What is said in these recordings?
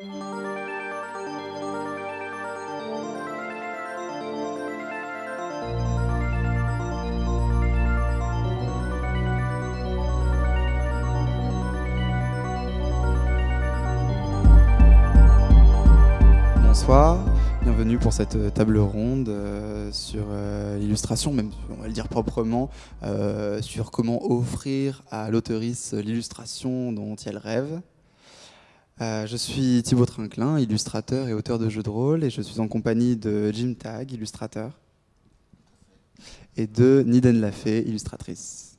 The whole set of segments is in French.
Bonsoir, bienvenue pour cette euh, table ronde euh, sur euh, l'illustration, même on va le dire proprement, sur comment offrir à l'auteurice l'illustration dont elle rêve. Euh, je suis Thibaut Trinclin, illustrateur et auteur de jeux de rôle, et je suis en compagnie de Jim Tag, illustrateur, et de Niden Lafay, illustratrice.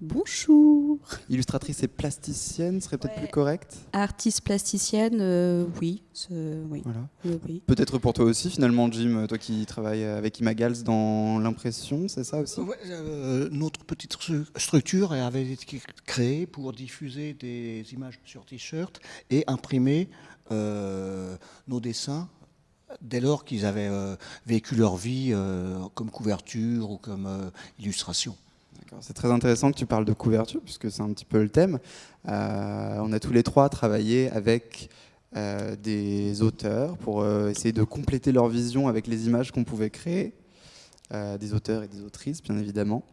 Bonjour. Illustratrice et plasticienne serait peut-être Ouais. plus correct Artiste plasticienne, euh, oui, Voilà. oui, oui. Peut-être pour toi aussi, finalement, Jim, toi qui travailles avec Imagals dans l'impression, c'est ça aussi? Ouais, euh, notre petite stru- structure avait été créée pour diffuser des images sur t-shirt et imprimer euh, nos dessins dès lors qu'ils avaient euh, vécu leur vie euh, comme couverture ou comme euh, illustration. C'est très intéressant que tu parles de couverture, puisque c'est un petit peu le thème. Euh, on a tous les trois travaillé avec euh, des auteurs pour euh, essayer de compléter leur vision avec les images qu'on pouvait créer, des auteurs et des autrices, bien évidemment.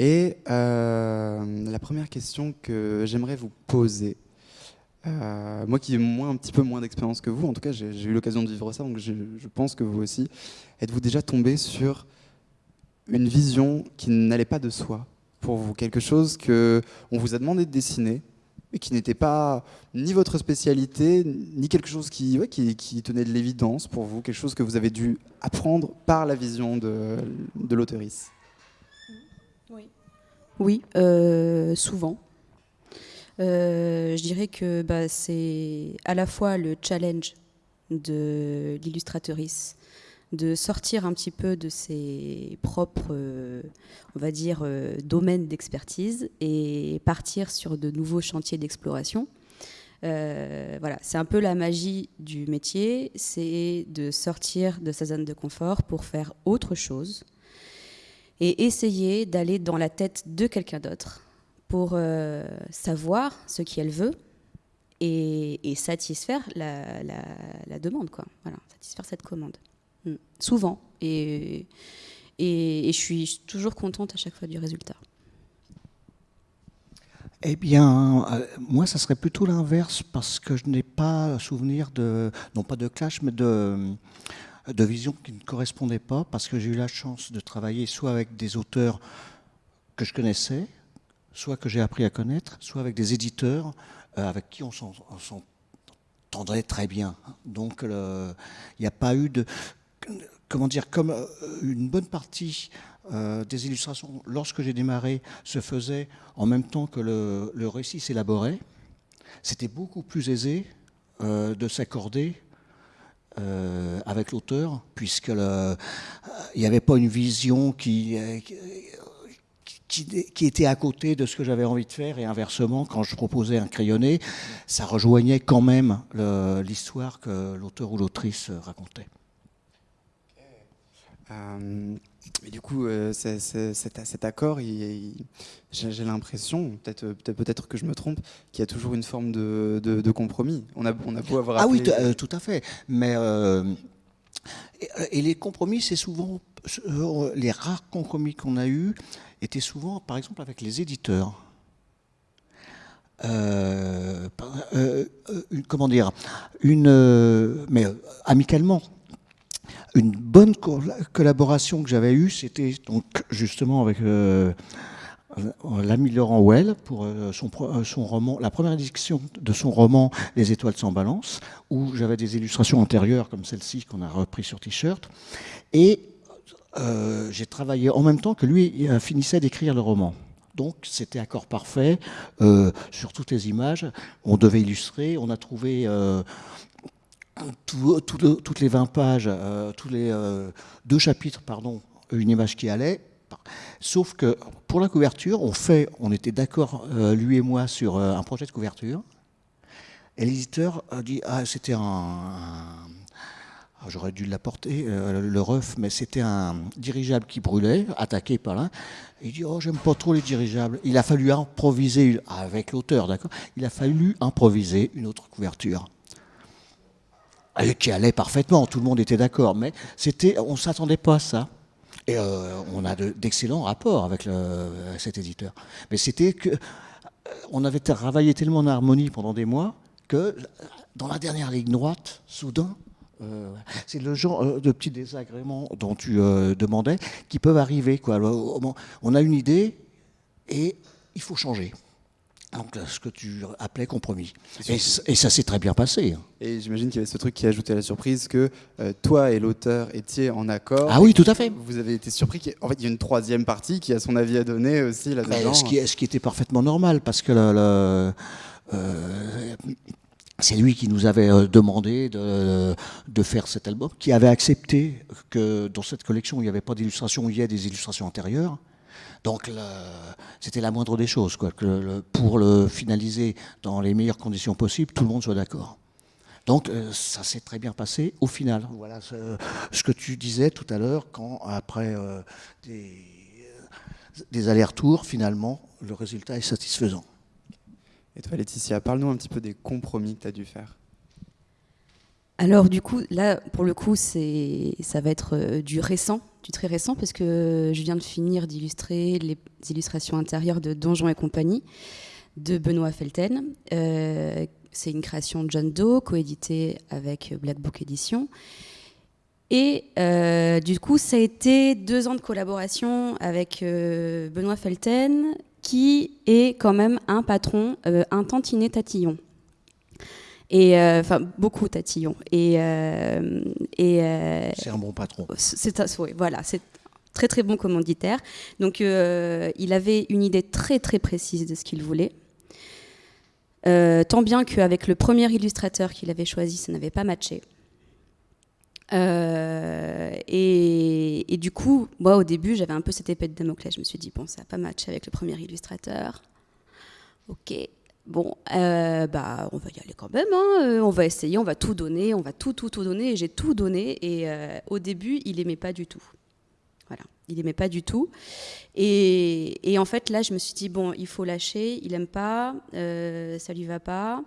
Et la première question que j'aimerais vous poser, moi qui ai un petit peu moins d'expérience que vous, en tout cas j'ai eu l'occasion de vivre ça, donc je pense que vous aussi, êtes-vous déjà tombé sur une vision qui n'allait pas de soi pour vous, quelque chose que on vous a demandé de dessiner, mais qui n'était pas ni votre spécialité, ni quelque chose qui, qui, qui tenait de l'évidence pour vous, quelque chose que vous avez dû apprendre par la vision de, de l'auteurice. Oui, euh, souvent. Euh, je dirais que bah, c'est à la fois le challenge de l'illustratrice de sortir un petit peu de ses propres, euh, on va dire, euh, domaines d'expertise et partir sur de nouveaux chantiers d'exploration. Euh, voilà, c'est un peu la magie du métier, c'est de sortir de sa zone de confort pour faire autre chose et essayer d'aller dans la tête de quelqu'un d'autre pour savoir ce qu'elle veut et, satisfaire la, la- la demande, quoi. Voilà, satisfaire cette commande. Souvent. Et, et, je suis toujours contente à chaque fois du résultat. Eh bien, euh, moi, ça serait plutôt l'inverse parce que je n'ai pas souvenir de, non pas de clash, mais de, de vision qui ne correspondait pas parce que j'ai eu la chance de travailler soit avec des auteurs que je connaissais, soit que j'ai appris à connaître, soit avec des éditeurs euh, avec qui on s'en- on s'entendrait très bien. Donc, il n'y a pas eu de. Comment dire, comme euh, une bonne partie euh, des illustrations, lorsque j'ai démarré, se faisait en même temps que le, récit s'élaborait, c'était beaucoup plus aisé euh, de s'accorder avec l'auteur, puisque il n'y avait pas une vision qui, qui, était à côté de ce que j'avais envie de faire, et inversement, quand je proposais un crayonné, ça rejoignait quand même l'histoire que l'auteur ou l'autrice racontait. Euh, du coup, euh, cet, cet accord, j'ai l'impression, peut-être peut peut-être que je me trompe, qu'il y a toujours une forme de, de- de compromis. On a, on a beau avoir Ah oui, euh, tout à fait. Mais euh, et, les compromis, c'est souvent euh, les rares compromis qu'on a eus étaient souvent, par exemple, avec les éditeurs. Euh, euh, euh, comment dire Une, euh, mais euh, amicalement. Une bonne co- collaboration que j'avais eue, c'était donc justement avec euh, euh, l'ami Laurent Well pour euh, euh, son roman, la première édition de son roman Les étoiles sans balance, où j'avais des illustrations antérieures comme celle-ci qu'on a repris sur t-shirt. Et j'ai travaillé en même temps que lui il, finissait d'écrire le roman. Donc c'était accord parfait sur toutes les images. On devait illustrer. On a trouvé tout le- toutes les 20 pages, euh, tous les euh, deux chapitres, pardon, une image qui allait. Sauf que pour la couverture, on fait, on était d'accord euh, lui et moi sur euh, un projet de couverture. Et l'éditeur a dit ah c'était un, ah, j'aurais dû l'apporter euh, le ref, mais c'était un dirigeable qui brûlait, attaqué par là. Il dit oh j'aime pas trop les dirigeables. Il a fallu improviser avec l'auteur, d'accord? Il a fallu improviser une autre couverture. Qui allait parfaitement, tout le monde était d'accord, mais c'était, on ne s'attendait pas à ça. Et euh, on a d'excellents rapports avec cet éditeur. Mais c'était que on avait travaillé tellement en harmonie pendant des mois que dans la dernière ligne droite, soudain, euh, c'est le genre euh, de petits désagréments dont tu demandais qui peuvent arriver. Quoi. On a une idée et il faut changer. Donc ce que tu appelais compromis. Et, ça s'est très bien passé. Hein. Et j'imagine qu'il y avait ce truc qui ajoutait à la surprise que euh, toi et l'auteur étiez en accord. Ah oui, tout à fait. Vous avez été surpris qu'en fait il y a une troisième partie qui a son avis à donner aussi là-dedans. Ce qui, ce qui était parfaitement normal parce que euh, c'est lui qui nous avait euh, demandé de, de, faire cet album, qui avait accepté que dans cette collection il n'y avait pas d'illustration, il y ait des illustrations antérieures. Donc c'était la moindre des choses, quoi, que pour le finaliser dans les meilleures conditions possibles, tout le monde soit d'accord. Donc euh, ça s'est très bien passé au final. Voilà ce, que tu disais tout à l'heure, quand après euh, des, des allers-retours, finalement, le résultat est satisfaisant. Et toi Laetitia, parle-nous un petit peu des compromis que tu as dû faire. Alors du coup, là, pour le coup, ça va être euh, du récent, du très récent, parce que je viens de finir d'illustrer les illustrations intérieures de Donjons et compagnie de Benoît Felten. Euh, c'est une création de John Doe, coéditée avec Black Book Edition. Et euh, du coup, ça a été deux ans de collaboration avec Benoît Felten, qui est quand même un patron, un tantinet tatillon et euh, enfin beaucoup tatillon. Et euh, et euh, c'est un bon patron. c'est oui, voilà c'est très très bon commanditaire. Donc il avait une idée très très précise de ce qu'il voulait. Tant bien qu'avec le premier illustrateur qu'il avait choisi ça n'avait pas matché. Et, et, du coup, moi au début, j'avais un peu cette épée de Damoclès. Je me suis dit, bon, ça n'a pas matché avec le premier illustrateur. Ok, Bon, euh, bah, on va y aller quand même. Hein. Euh, on va essayer, on va tout donner, on va tout, tout, tout donner. Et j'ai tout donné. Et euh, au début, il aimait pas du tout. Voilà, il aimait pas du tout. Et, en fait, là, je me suis dit bon, il faut lâcher. Il aime pas, ça lui va pas.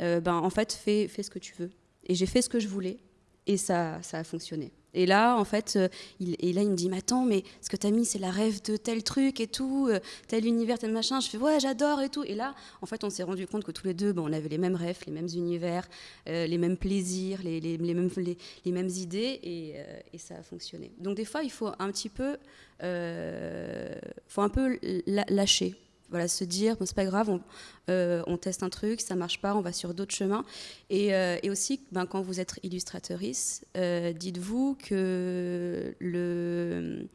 ben, en fait, fais, fais ce que tu veux. Et j'ai fait ce que je voulais. Et ça, ça a fonctionné. Et là, en fait, euh, il, me dit, mais attends, mais ce que tu as mis, c'est la rêve de tel truc et tout, euh, tel univers, tel machin. Je fais, ouais, j'adore et tout. Et là, en fait, on s'est rendu compte que tous les deux, bon, on avait les mêmes rêves, les mêmes univers, euh, les mêmes plaisirs, les, mêmes, idées, et, et, ça a fonctionné. Donc, des fois, il faut un petit peu, faut un peu lâcher voilà, se dire, bon, c'est pas grave, on, euh, on, teste un truc, ça marche pas, on va sur d'autres chemins. Et, euh, et aussi, ben, quand vous êtes illustratrice, euh, dites-vous que le,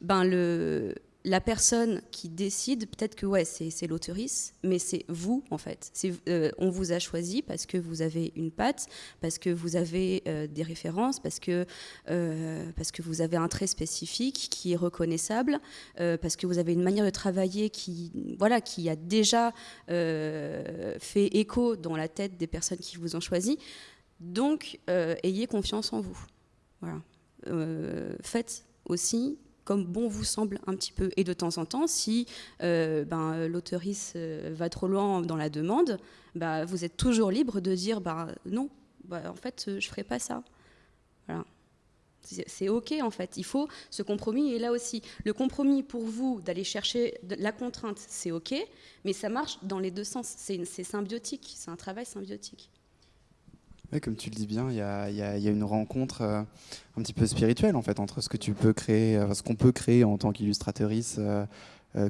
ben, le, la personne qui décide, peut-être que ouais, c'est l'auteurice, mais c'est vous en fait. Euh, on vous a choisi parce que vous avez une patte, parce que vous avez euh, des références, parce que, euh, parce que vous avez un trait spécifique qui est reconnaissable, parce que vous avez une manière de travailler qui, voilà, qui a déjà fait écho dans la tête des personnes qui vous ont choisi. Donc, ayez confiance en vous. Faites aussi comme bon vous semble un petit peu. Et de temps en temps, si euh, ben, euh, va trop loin dans la demande, bah, vous êtes toujours libre de dire bah, non, bah, en fait, euh, je ne ferai pas ça. C'est OK en fait. Il faut ce compromis. Et là aussi, le compromis pour vous d'aller chercher la contrainte, c'est OK, mais ça marche dans les deux sens. C'est symbiotique. C'est un travail symbiotique comme tu le dis bien, il y a, une rencontre euh, un petit peu spirituelle en fait entre ce que tu peux créer, euh, ce qu'on peut créer en tant qu'illustratrice euh,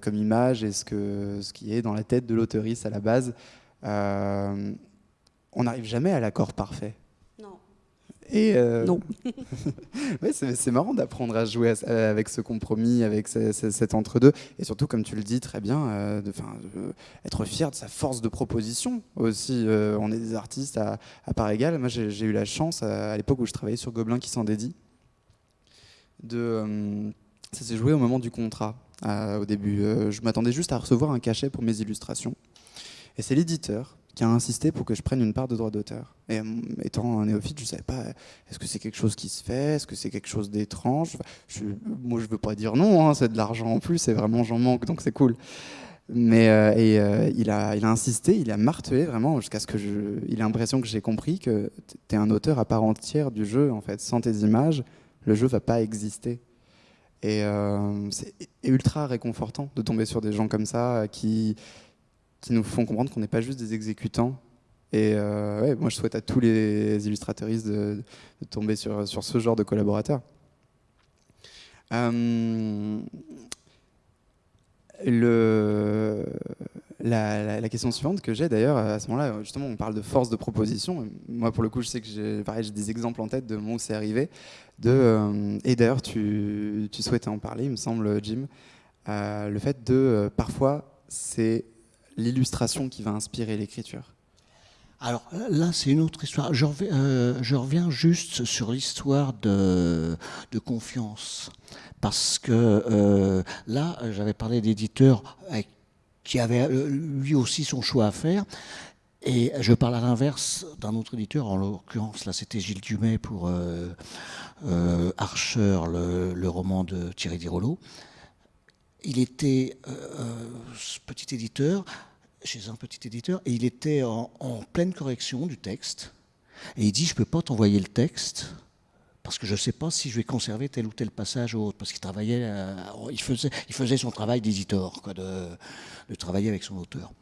comme image et ce, ce qui est dans la tête de l'auteurice à la base. on n'arrive jamais à l'accord parfait. Et euh, non. c'est marrant d'apprendre à jouer avec ce compromis, avec cet entre-deux. Et surtout, comme tu le dis très bien, euh, de, être fier de sa force de proposition aussi. Euh, on est des artistes à, part égale. Moi, j'ai eu la chance, à, l'époque où je travaillais sur Gobelin qui s'en dédie, de, ça s'est joué au moment du contrat. au début, je m'attendais juste à recevoir un cachet pour mes illustrations. Et c'est l'éditeur qui a insisté pour que je prenne une part de droit d'auteur. Et euh, étant un néophyte, je ne savais pas, est-ce que c'est quelque chose qui se fait Est-ce que c'est quelque chose d'étrange? Moi, je ne veux pas dire non, hein, c'est de l'argent en plus, c'est vraiment j'en manque, donc c'est cool. Mais euh, euh, il, a, insisté, il a martelé vraiment jusqu'à ce que je. Il a l'impression que j'ai compris que tu es un auteur à part entière du jeu, en fait. Sans tes images, le jeu va pas exister. Et c'est ultra réconfortant de tomber sur des gens comme ça qui, qui nous font comprendre qu'on n'est pas juste des exécutants. Et ouais, moi, je souhaite à tous les illustrateuristes de, tomber sur, sur ce genre de collaborateurs. Euh, le, la, question suivante que j'ai d'ailleurs, à ce moment-là, justement, on parle de force de proposition. Moi, pour le coup, je sais que j'ai des exemples en tête de moment où c'est arrivé. De, euh, et d'ailleurs, tu, tu, souhaitais en parler, il me semble, Jim. Euh, le fait de, euh, parfois, c'est l'illustration qui va inspirer l'écriture. Alors là, c'est une autre histoire. Je reviens, euh, reviens juste sur l'histoire de, confiance. Parce que euh, là, j'avais parlé d'éditeurs qui avait lui aussi son choix à faire. Et je parle à l'inverse d'un autre éditeur, en l'occurrence, là, c'était Gilles Dumay pour euh, euh Archer, le, roman de Thierry Dirolo. Il était, euh, petit éditeur, chez un petit éditeur et il était en, pleine correction du texte. Et il dit, je ne peux pas t'envoyer le texte parce que je ne sais pas si je vais conserver tel ou tel passage ou autre. Parce qu'il travaillait, euh, il, faisait, il faisait son travail d'éditeur, de, de travailler avec son auteur.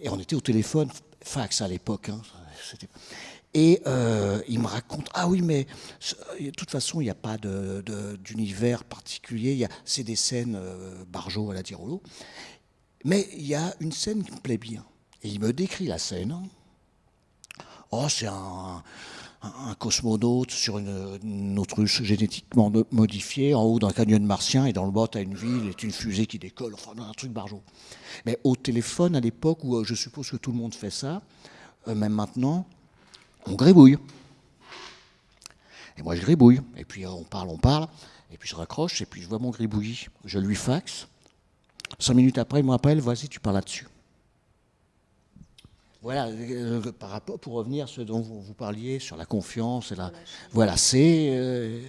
Et on était au téléphone, fax à l'époque. Hein, et euh, il me raconte, ah oui, mais de toute façon, il n'y a pas d'univers particulier, c'est des scènes euh, Barjo à la Tirolo. Mais il y a une scène qui me plaît bien. Et il me décrit la scène. Oh, c'est un, cosmonaute sur une, autruche génétiquement modifiée en haut d'un canyon martien et dans le bas, tu une ville et une fusée qui décolle. Enfin, un truc barjot. Mais au téléphone, à l'époque où euh, je suppose que tout le monde fait ça, euh, même maintenant, on grébouille. Et moi, je gribouille. Et puis, euh, on parle, on parle. Et puis, je raccroche. Et puis, je vois mon gribouillis. Je lui faxe. Cinq minutes après, il me rappelle, vas-y, tu parles là-dessus. Voilà, euh, par rapport, pour revenir à ce dont vous, vous parliez sur la confiance, et la, voilà, c'est euh,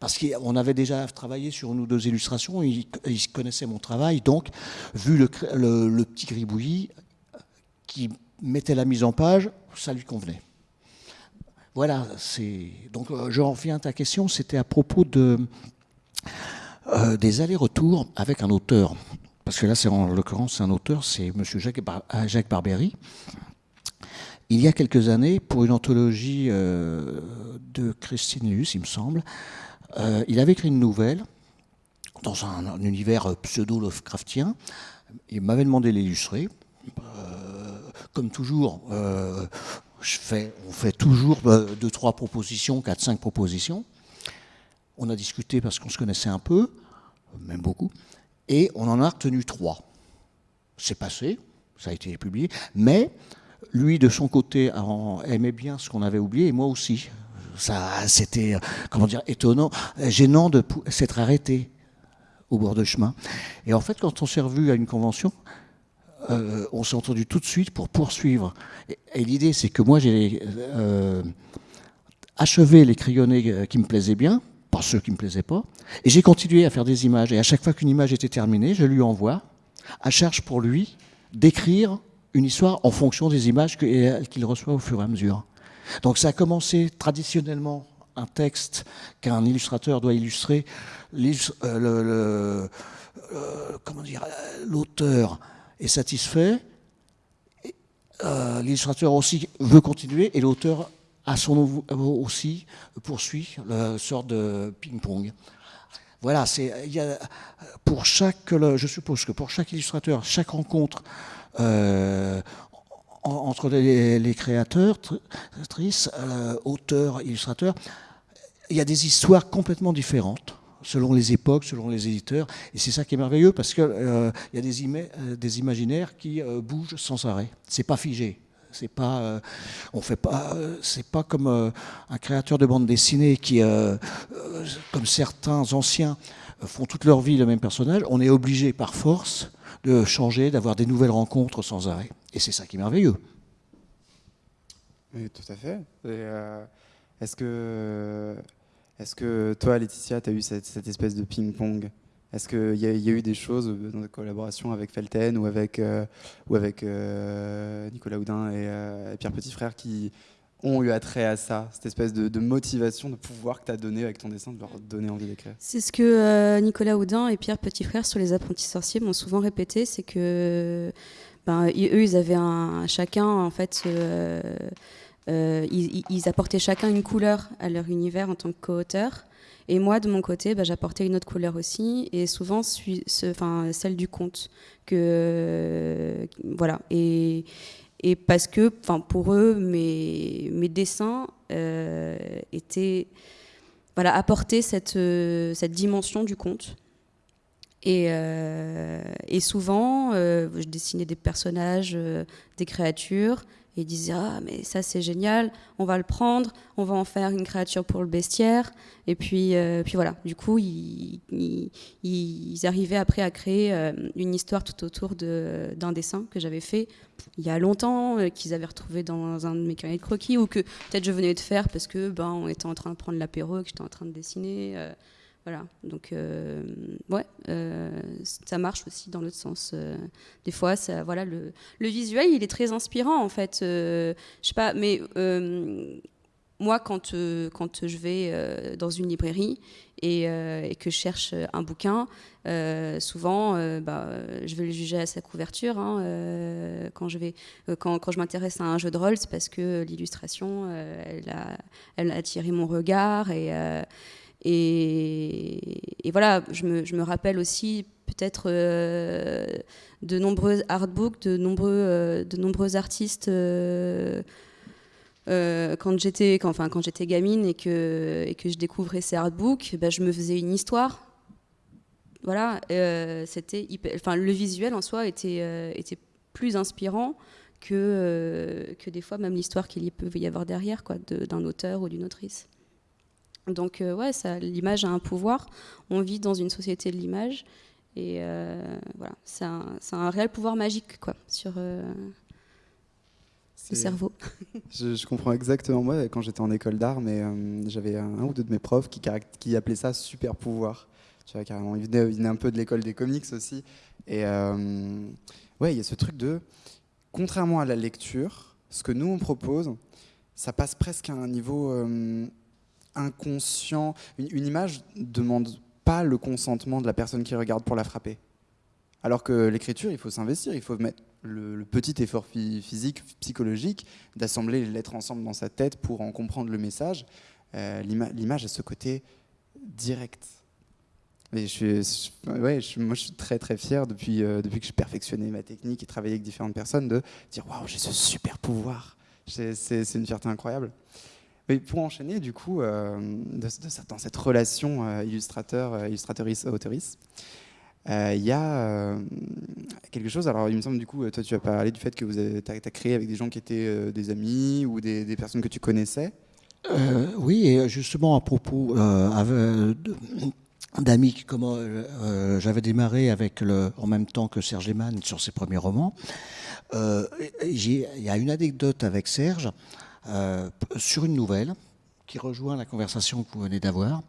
parce qu'on avait déjà travaillé sur une ou deux illustrations, ils, ils connaissaient mon travail, donc vu le, le, le, petit gribouillis qui mettait la mise en page, ça lui convenait. Voilà, c'est donc euh, je reviens à ta question, c'était à propos de des allers-retours avec un auteur parce que là, c'est en l'occurrence, un auteur, c'est M. Jacques, Bar Jacques Barbery. Il y a quelques années, pour une anthologie euh, de Christine Luce, il me semble, euh, il avait écrit une nouvelle dans un, un univers pseudo-Lovecraftien. Il m'avait demandé l'illustrer. Euh, comme toujours, euh, on fait toujours deux, trois propositions, quatre, cinq propositions. On a discuté parce qu'on se connaissait un peu, même beaucoup. Et on en a retenu trois. C'est passé, ça a été publié, mais lui, de son côté, aimait bien ce qu'on avait oublié, et moi aussi. Ça, c'était, comment dire, étonnant, gênant de s'être arrêté au bord de chemin. Et en fait, quand on s'est revu à une convention, euh, on s'est entendu tout de suite pour poursuivre. Et, l'idée, c'est que moi, j'ai euh, achevé les crayonnés euh, qui me plaisaient bien, pas ceux qui ne me plaisaient pas. Et j'ai continué à faire des images. Et à chaque fois qu'une image était terminée, je lui envoie, à charge pour lui, d'écrire une histoire en fonction des images qu'il reçoit au fur et à mesure. Donc ça a commencé traditionnellement un texte qu'un illustrateur doit illustrer. Euh, euh, l'auteur est satisfait, euh, l'illustrateur aussi veut continuer et l'auteur à son aussi poursuit la sorte de ping-pong. Voilà, c'est pour chaque, je suppose que pour chaque illustrateur, chaque rencontre euh, entre les, créateurs, actrices, euh, auteurs, illustrateurs, il y a des histoires complètement différentes selon les époques, selon les éditeurs, et c'est ça qui est merveilleux parce que euh, y a des, ima des imaginaires qui euh, bougent sans arrêt. C'est pas figé. C'est pas, euh, on fait pas, euh, c'est pas comme euh, un créateur de bande dessinée qui, comme certains anciens, font toute leur vie le même personnage. On est obligé par force de changer, d'avoir des nouvelles rencontres sans arrêt. Et c'est ça qui est merveilleux. Oui, tout à fait. Est-ce que, est que toi, Laetitia, tu as eu cette, cette, espèce de ping-pong? Est-ce qu'il y, y, a eu des choses dans la collaboration avec Felten ou avec, ou avec Nicolas Houdin et, et Pierre Petit Frère qui ont eu attrait à ça, cette espèce de, motivation, de pouvoir que tu as donné avec ton dessin, de leur donner envie d'écrire? C'est ce que euh, Nicolas Houdin et Pierre Petit Frère sur les apprentis sorciers m'ont souvent répété, c'est que ben, eux, ils avaient un, chacun, en fait, euh, euh, ils, apportaient chacun une couleur à leur univers en tant que co-auteur. Et moi, de mon côté, ben, j'apportais une autre couleur aussi, et souvent celle du conte. Que, voilà. Et, parce que, pour eux, mes, dessins euh, étaient, voilà, apportaient cette, euh, cette dimension du conte. Et, euh, et souvent, je dessinais des personnages, des créatures, et disaient ah mais ça c'est génial, on va le prendre, on va en faire une créature pour le bestiaire. Et puis puis voilà, du coup ils, ils, arrivaient après à créer une histoire tout autour d'un dessin que j'avais fait il y a longtemps, euh, qu'ils avaient retrouvé dans un de mes carnets de croquis, ou que peut-être je venais de faire parce que ben, on était en train de prendre l'apéro et que j'étais en train de dessiner. Euh, voilà, donc euh, ouais, ça marche aussi dans l'autre sens. des fois, ça, voilà, le, visuel, il est très inspirant en fait. je sais pas, mais moi, quand, euh, quand je vais euh, dans une librairie et, euh, que je cherche un bouquin, souvent, bah, je vais le juger à sa couverture. Hein, quand je, vais, quand, quand je m'intéresse à un jeu de rôle, c'est parce que l'illustration, elle, a, elle a attiré mon regard. Et, et, voilà, je me, rappelle aussi peut-être de nombreux artbooks, de nombreux, de nombreux artistes euh, quand j'étais enfin, quand gamine et que, et que je découvrais ces artbooks, bah, je me faisais une histoire. Voilà, euh, c'était enfin, le visuel en soi était, euh, était plus inspirant que, que des fois même l'histoire qu'il peut y avoir derrière quoi, d'un auteur ou d'une autrice. Donc ouais, ça, l'image a un pouvoir. On vit dans une société de l'image et voilà, c'est un, un, réel pouvoir magique quoi sur le cerveau. je, comprends exactement. Moi, quand j'étais en école d'art, mais euh, j'avais un, ou deux de mes profs qui, qui appelaient ça super pouvoir. Tu vois, carrément. Ils venaient, un peu de l'école des comics aussi. Et euh, ouais, il y a ce truc de, contrairement à la lecture, ce que nous on propose, ça passe presque à un niveau euh, inconscient. Une, une image demande pas le consentement de la personne qui regarde pour la frapper. Alors que l'écriture, il faut s'investir, il faut mettre le, petit effort physique, psychologique, d'assembler les lettres ensemble dans sa tête pour en comprendre le message. Euh, l'image a ce côté direct. je suis, ouais, moi, je suis très très fier depuis, euh, depuis que j'ai perfectionné ma technique et travaillé avec différentes personnes de dire waouh, j'ai ce super pouvoir. C'est une fierté incroyable. Mais pour enchaîner, du coup, euh, dans cette relation illustrateur, illustratrice, auteurice, euh, il y a euh, quelque chose, alors il me semble du coup, toi tu as parlé du fait que vous avez as, créé avec des gens qui étaient euh, des amis ou des, personnes que tu connaissais. oui, et justement à propos d'amis, comment j'avais démarré avec en même temps que Serge Lehmann sur ses premiers romans. Il y a une anecdote avec Serge sur une nouvelle qui rejoint la conversation que vous venez d'avoir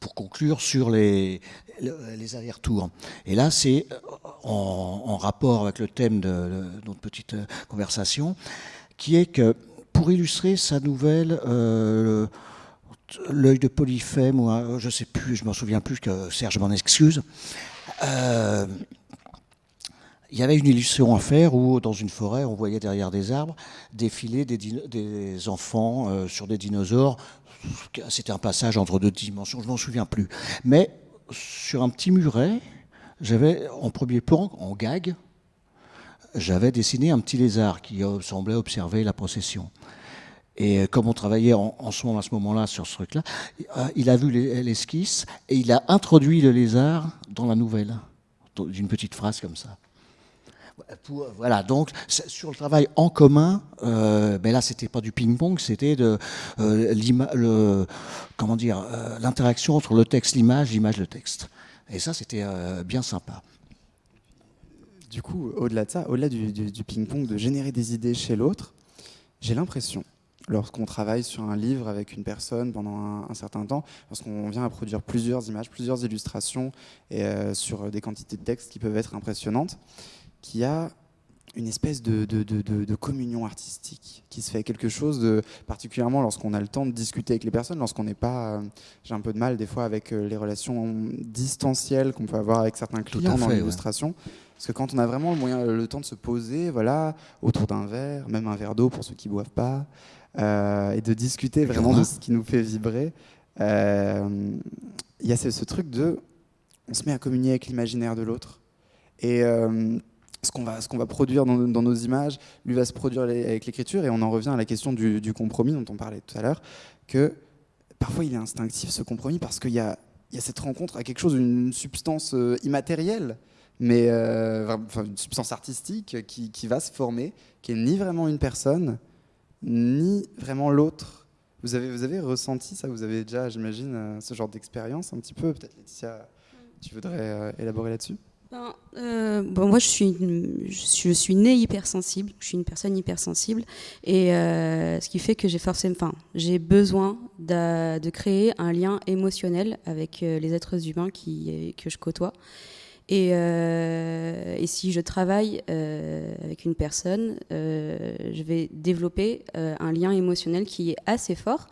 pour conclure sur les, les allers-retours. Et là, c'est euh, en, rapport avec le thème de, notre petite euh, conversation, qui est que pour illustrer sa nouvelle, euh, l'œil de Polyphème, ou je ne sais plus, je m'en souviens plus, que Serge m'en excuse, il y avait une illustration à faire où, dans une forêt, on voyait derrière des arbres défiler des, enfants sur des dinosaures c'était un passage entre deux dimensions, je m'en souviens plus. Mais sur un petit muret, j'avais en premier plan, en gag, j'avais dessiné un petit lézard qui semblait observer la procession. Et comme on travaillait en, à ce moment-là sur ce truc-là, euh, il a vu l'esquisse et il a introduit le lézard dans la nouvelle, d'une petite phrase comme ça voilà, donc sur le travail en commun, euh, ben là c'était pas du ping-pong, c'était de euh, le, euh, l'interaction entre le texte, l'image, l'image, le texte. Et ça c'était euh, bien sympa. Du coup, au-delà de ça, au-delà du, ping-pong, de générer des idées chez l'autre, j'ai l'impression, lorsqu'on travaille sur un livre avec une personne pendant un, certain temps, lorsqu'on vient à produire plusieurs images, plusieurs illustrations et sur des quantités de textes qui peuvent être impressionnantes, qu'il y a une espèce de, de, communion artistique qui se fait quelque chose de particulièrement lorsqu'on a le temps de discuter avec les personnes, lorsqu'on n'est pas, euh, j'ai un peu de mal des fois avec euh, les relations distancielles qu'on peut avoir avec certains clients dans l'illustration, parce que quand on a vraiment le moyen, le temps de se poser, voilà, autour d'un verre, même un verre d'eau pour ceux qui boivent pas, euh, et de discuter vraiment de ce qui nous fait vibrer, il y a ce, ce, truc de, on se met à communier avec l'imaginaire de l'autre. Et ce qu'on va, produire dans, nos images, lui va se produire avec l'écriture, et on en revient à la question du, compromis dont on parlait tout à l'heure, que parfois il est instinctif ce compromis parce qu'il y, a, cette rencontre à quelque chose, une substance euh, immatérielle, mais euh, une substance artistique qui, va se former, qui est ni vraiment une personne, ni vraiment l'autre. Vous avez, vous avez ressenti ça? Vous avez déjà, j'imagine, euh, ce genre d'expérience un petit peu? Peut-être Laetitia, tu voudrais élaborer là-dessus? Ben, euh, moi, je suis, je, suis née hypersensible. Je suis une personne hypersensible. Et euh, ce qui fait que j'ai forcément, enfin, j'ai besoin de, de, créer un lien émotionnel avec euh, les êtres humains qui, que je côtoie. Et, et si je travaille avec une personne, je vais développer un lien émotionnel qui est assez fort.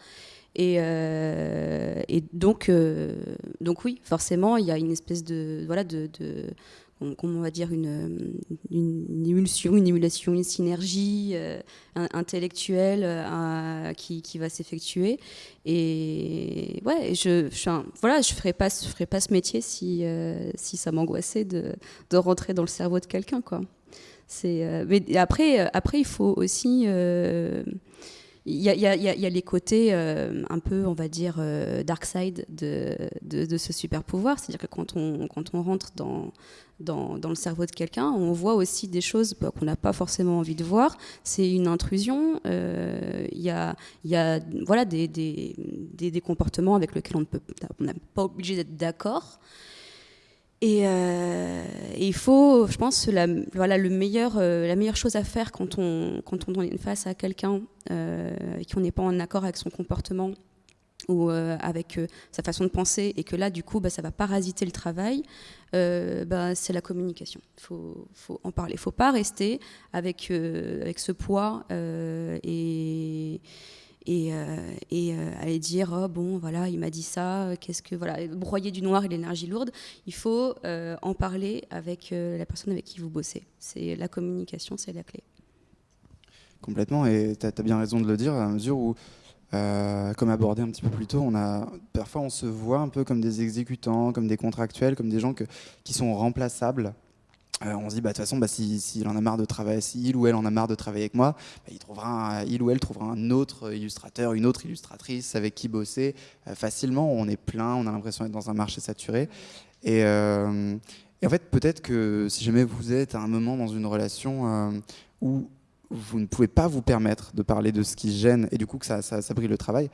Et, euh, et donc, euh, donc oui, forcément, il y a une espèce de voilà de, comment on va dire une, une, émulsion, une émulation, une synergie euh, intellectuelle qui, qui, va s'effectuer. Et ouais, je, je voilà, je ferais pas, je ferais pas ce métier si si ça m'angoissait de, de, rentrer dans le cerveau de quelqu'un, quoi. C'est mais après après il faut aussi il y, a, les côtés euh, un peu, on va dire, euh, dark side de, ce super pouvoir. C'est-à-dire que quand on, rentre dans, le cerveau de quelqu'un, on voit aussi des choses bah, qu'on n'a pas forcément envie de voir. C'est une intrusion. Euh, il y, a, voilà, des, des, comportements avec lesquels on n'est pas obligé d'être d'accord. Euh, et, il faut, je pense, la, voilà, le meilleur, euh, la meilleure chose à faire quand on, quand on est face à quelqu'un euh, qui on n'est pas en accord avec son comportement ou euh, avec sa façon de penser, et que là, du coup, bah, ça va parasiter le travail, bah, c'est la communication. Il faut, faut, en parler. Il ne faut pas rester avec, avec ce poids et et, euh, euh, aller dire oh, bon voilà il m'a dit ça qu'est-ce que voilà broyer du noir et l'énergie lourde il faut euh, en parler avec la personne avec qui vous bossez. C'est la communication c'est la clé. Complètement et tu as, bien raison de le dire à mesure où comme abordé un petit peu plus tôt, on a, parfois on se voit un peu comme des exécutants, comme des contractuels, comme des gens qui sont remplaçables euh, on se dit, bah, de toute façon, bah, s'il si, en a marre de travailler, ou elle en a marre de travailler avec moi, bah, il, trouvera il ou elle trouvera un autre illustrateur, une autre illustratrice avec qui bosser euh, facilement. On est plein, on a l'impression d'être dans un marché saturé. Et, euh, en fait, peut-être que si jamais vous êtes à un moment dans une relation où vous ne pouvez pas vous permettre de parler de ce qui gêne et du coup que ça, ça, ça brille le travail,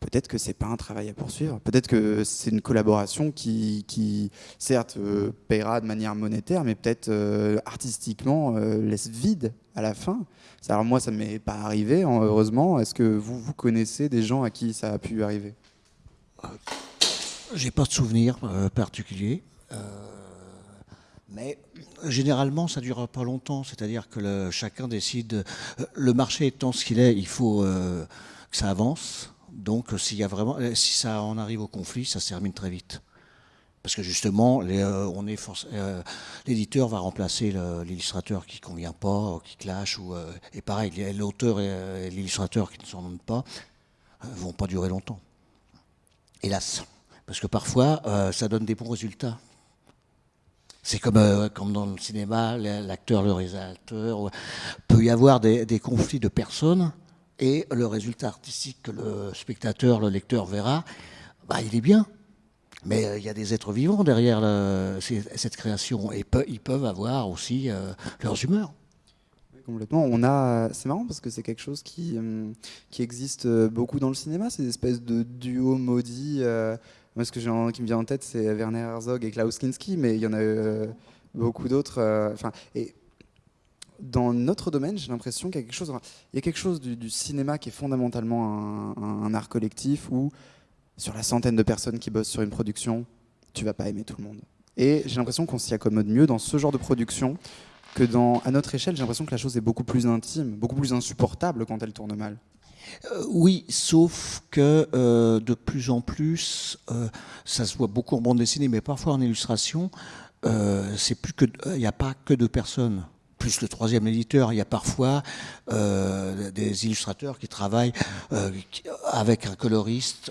peut-être que c'est pas un travail à poursuivre. Peut-être que c'est une collaboration qui, certes, euh, paiera de manière monétaire, mais peut-être euh, artistiquement euh, laisse vide à la fin. Alors moi, ça m'est pas arrivé, hein, heureusement. Est-ce que vous, vous connaissez des gens à qui ça a pu arriver? J'ai pas de souvenir particulier. Mais généralement, ça ne dure pas longtemps. C'est-à-dire que chacun décide. Le marché étant ce qu'il est, il faut que ça avance. Donc, s'il y a vraiment, euh, si ça en arrive au conflit, ça se termine très vite. Parce que justement, euh, euh, l'éditeur va remplacer l'illustrateur qui ne convient pas, qui clash, ou, et pareil, l'auteur et, l'illustrateur qui ne s'en donnent pas ne vont pas durer longtemps. Hélas. Parce que parfois, ça donne des bons résultats. C'est comme, comme dans le cinéma, l'acteur, le réalisateur. peut y avoir des conflits de personnes et le résultat artistique que le spectateur, le lecteur verra, bah, il est bien. Mais euh, il y a des êtres vivants derrière cette création et ils peuvent avoir aussi euh, leurs humeurs. Complètement. On a, c'est marrant parce que c'est quelque chose qui, euh, qui existe beaucoup dans le cinéma, ces espèces de duos maudits. moi, ce que j'ai, qui me vient en tête, c'est Werner Herzog et Klaus Kinski, mais il y en a beaucoup d'autres. Enfin, et dans notre domaine, j'ai l'impression qu'il y a quelque chose, du, cinéma qui est fondamentalement un, art collectif où, sur la centaine de personnes qui bossent sur une production, tu vas pas aimer tout le monde. Et j'ai l'impression qu'on s'y accommode mieux dans ce genre de production que dans, à notre échelle, j'ai l'impression que la chose est beaucoup plus intime, beaucoup plus insupportable quand elle tourne mal. Euh, oui, sauf que euh, de plus en plus, euh, ça se voit beaucoup en bande dessinée, mais parfois en illustration, c'est plus que, il n'y a pas que deux personnes plus le troisième éditeur, il y a parfois euh, des illustrateurs qui travaillent euh, avec un coloriste,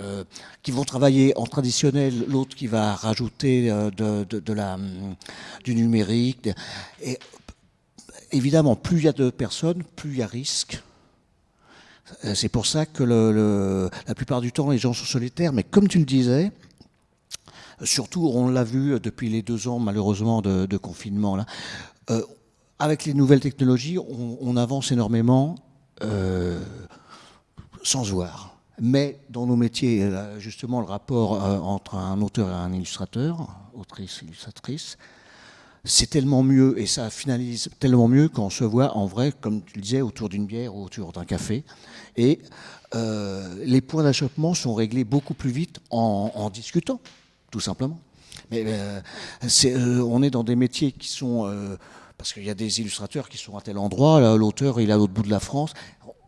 euh, qui vont travailler en traditionnel, l'autre qui va rajouter de, la, du numérique. Et évidemment, plus il y a de personnes, plus il y a risque. C'est pour ça que la plupart du temps, les gens sont solitaires. Mais comme tu le disais, surtout, on l'a vu depuis les deux ans, malheureusement, de, confinement, là, avec les nouvelles technologies, on, avance énormément euh, sans voir. Mais dans nos métiers, justement, le rapport euh, entre un auteur et un illustrateur, autrice, illustratrice, c'est tellement mieux et ça finalise tellement mieux quand on se voit en vrai, comme tu le disais, autour d'une bière ou autour d'un café. Et euh, les points d'achoppement sont réglés beaucoup plus vite en, discutant, tout simplement. Mais on est dans des métiers qui sont parce qu'il y a des illustrateurs qui sont à tel endroit, l'auteur il est à l'autre bout de la France.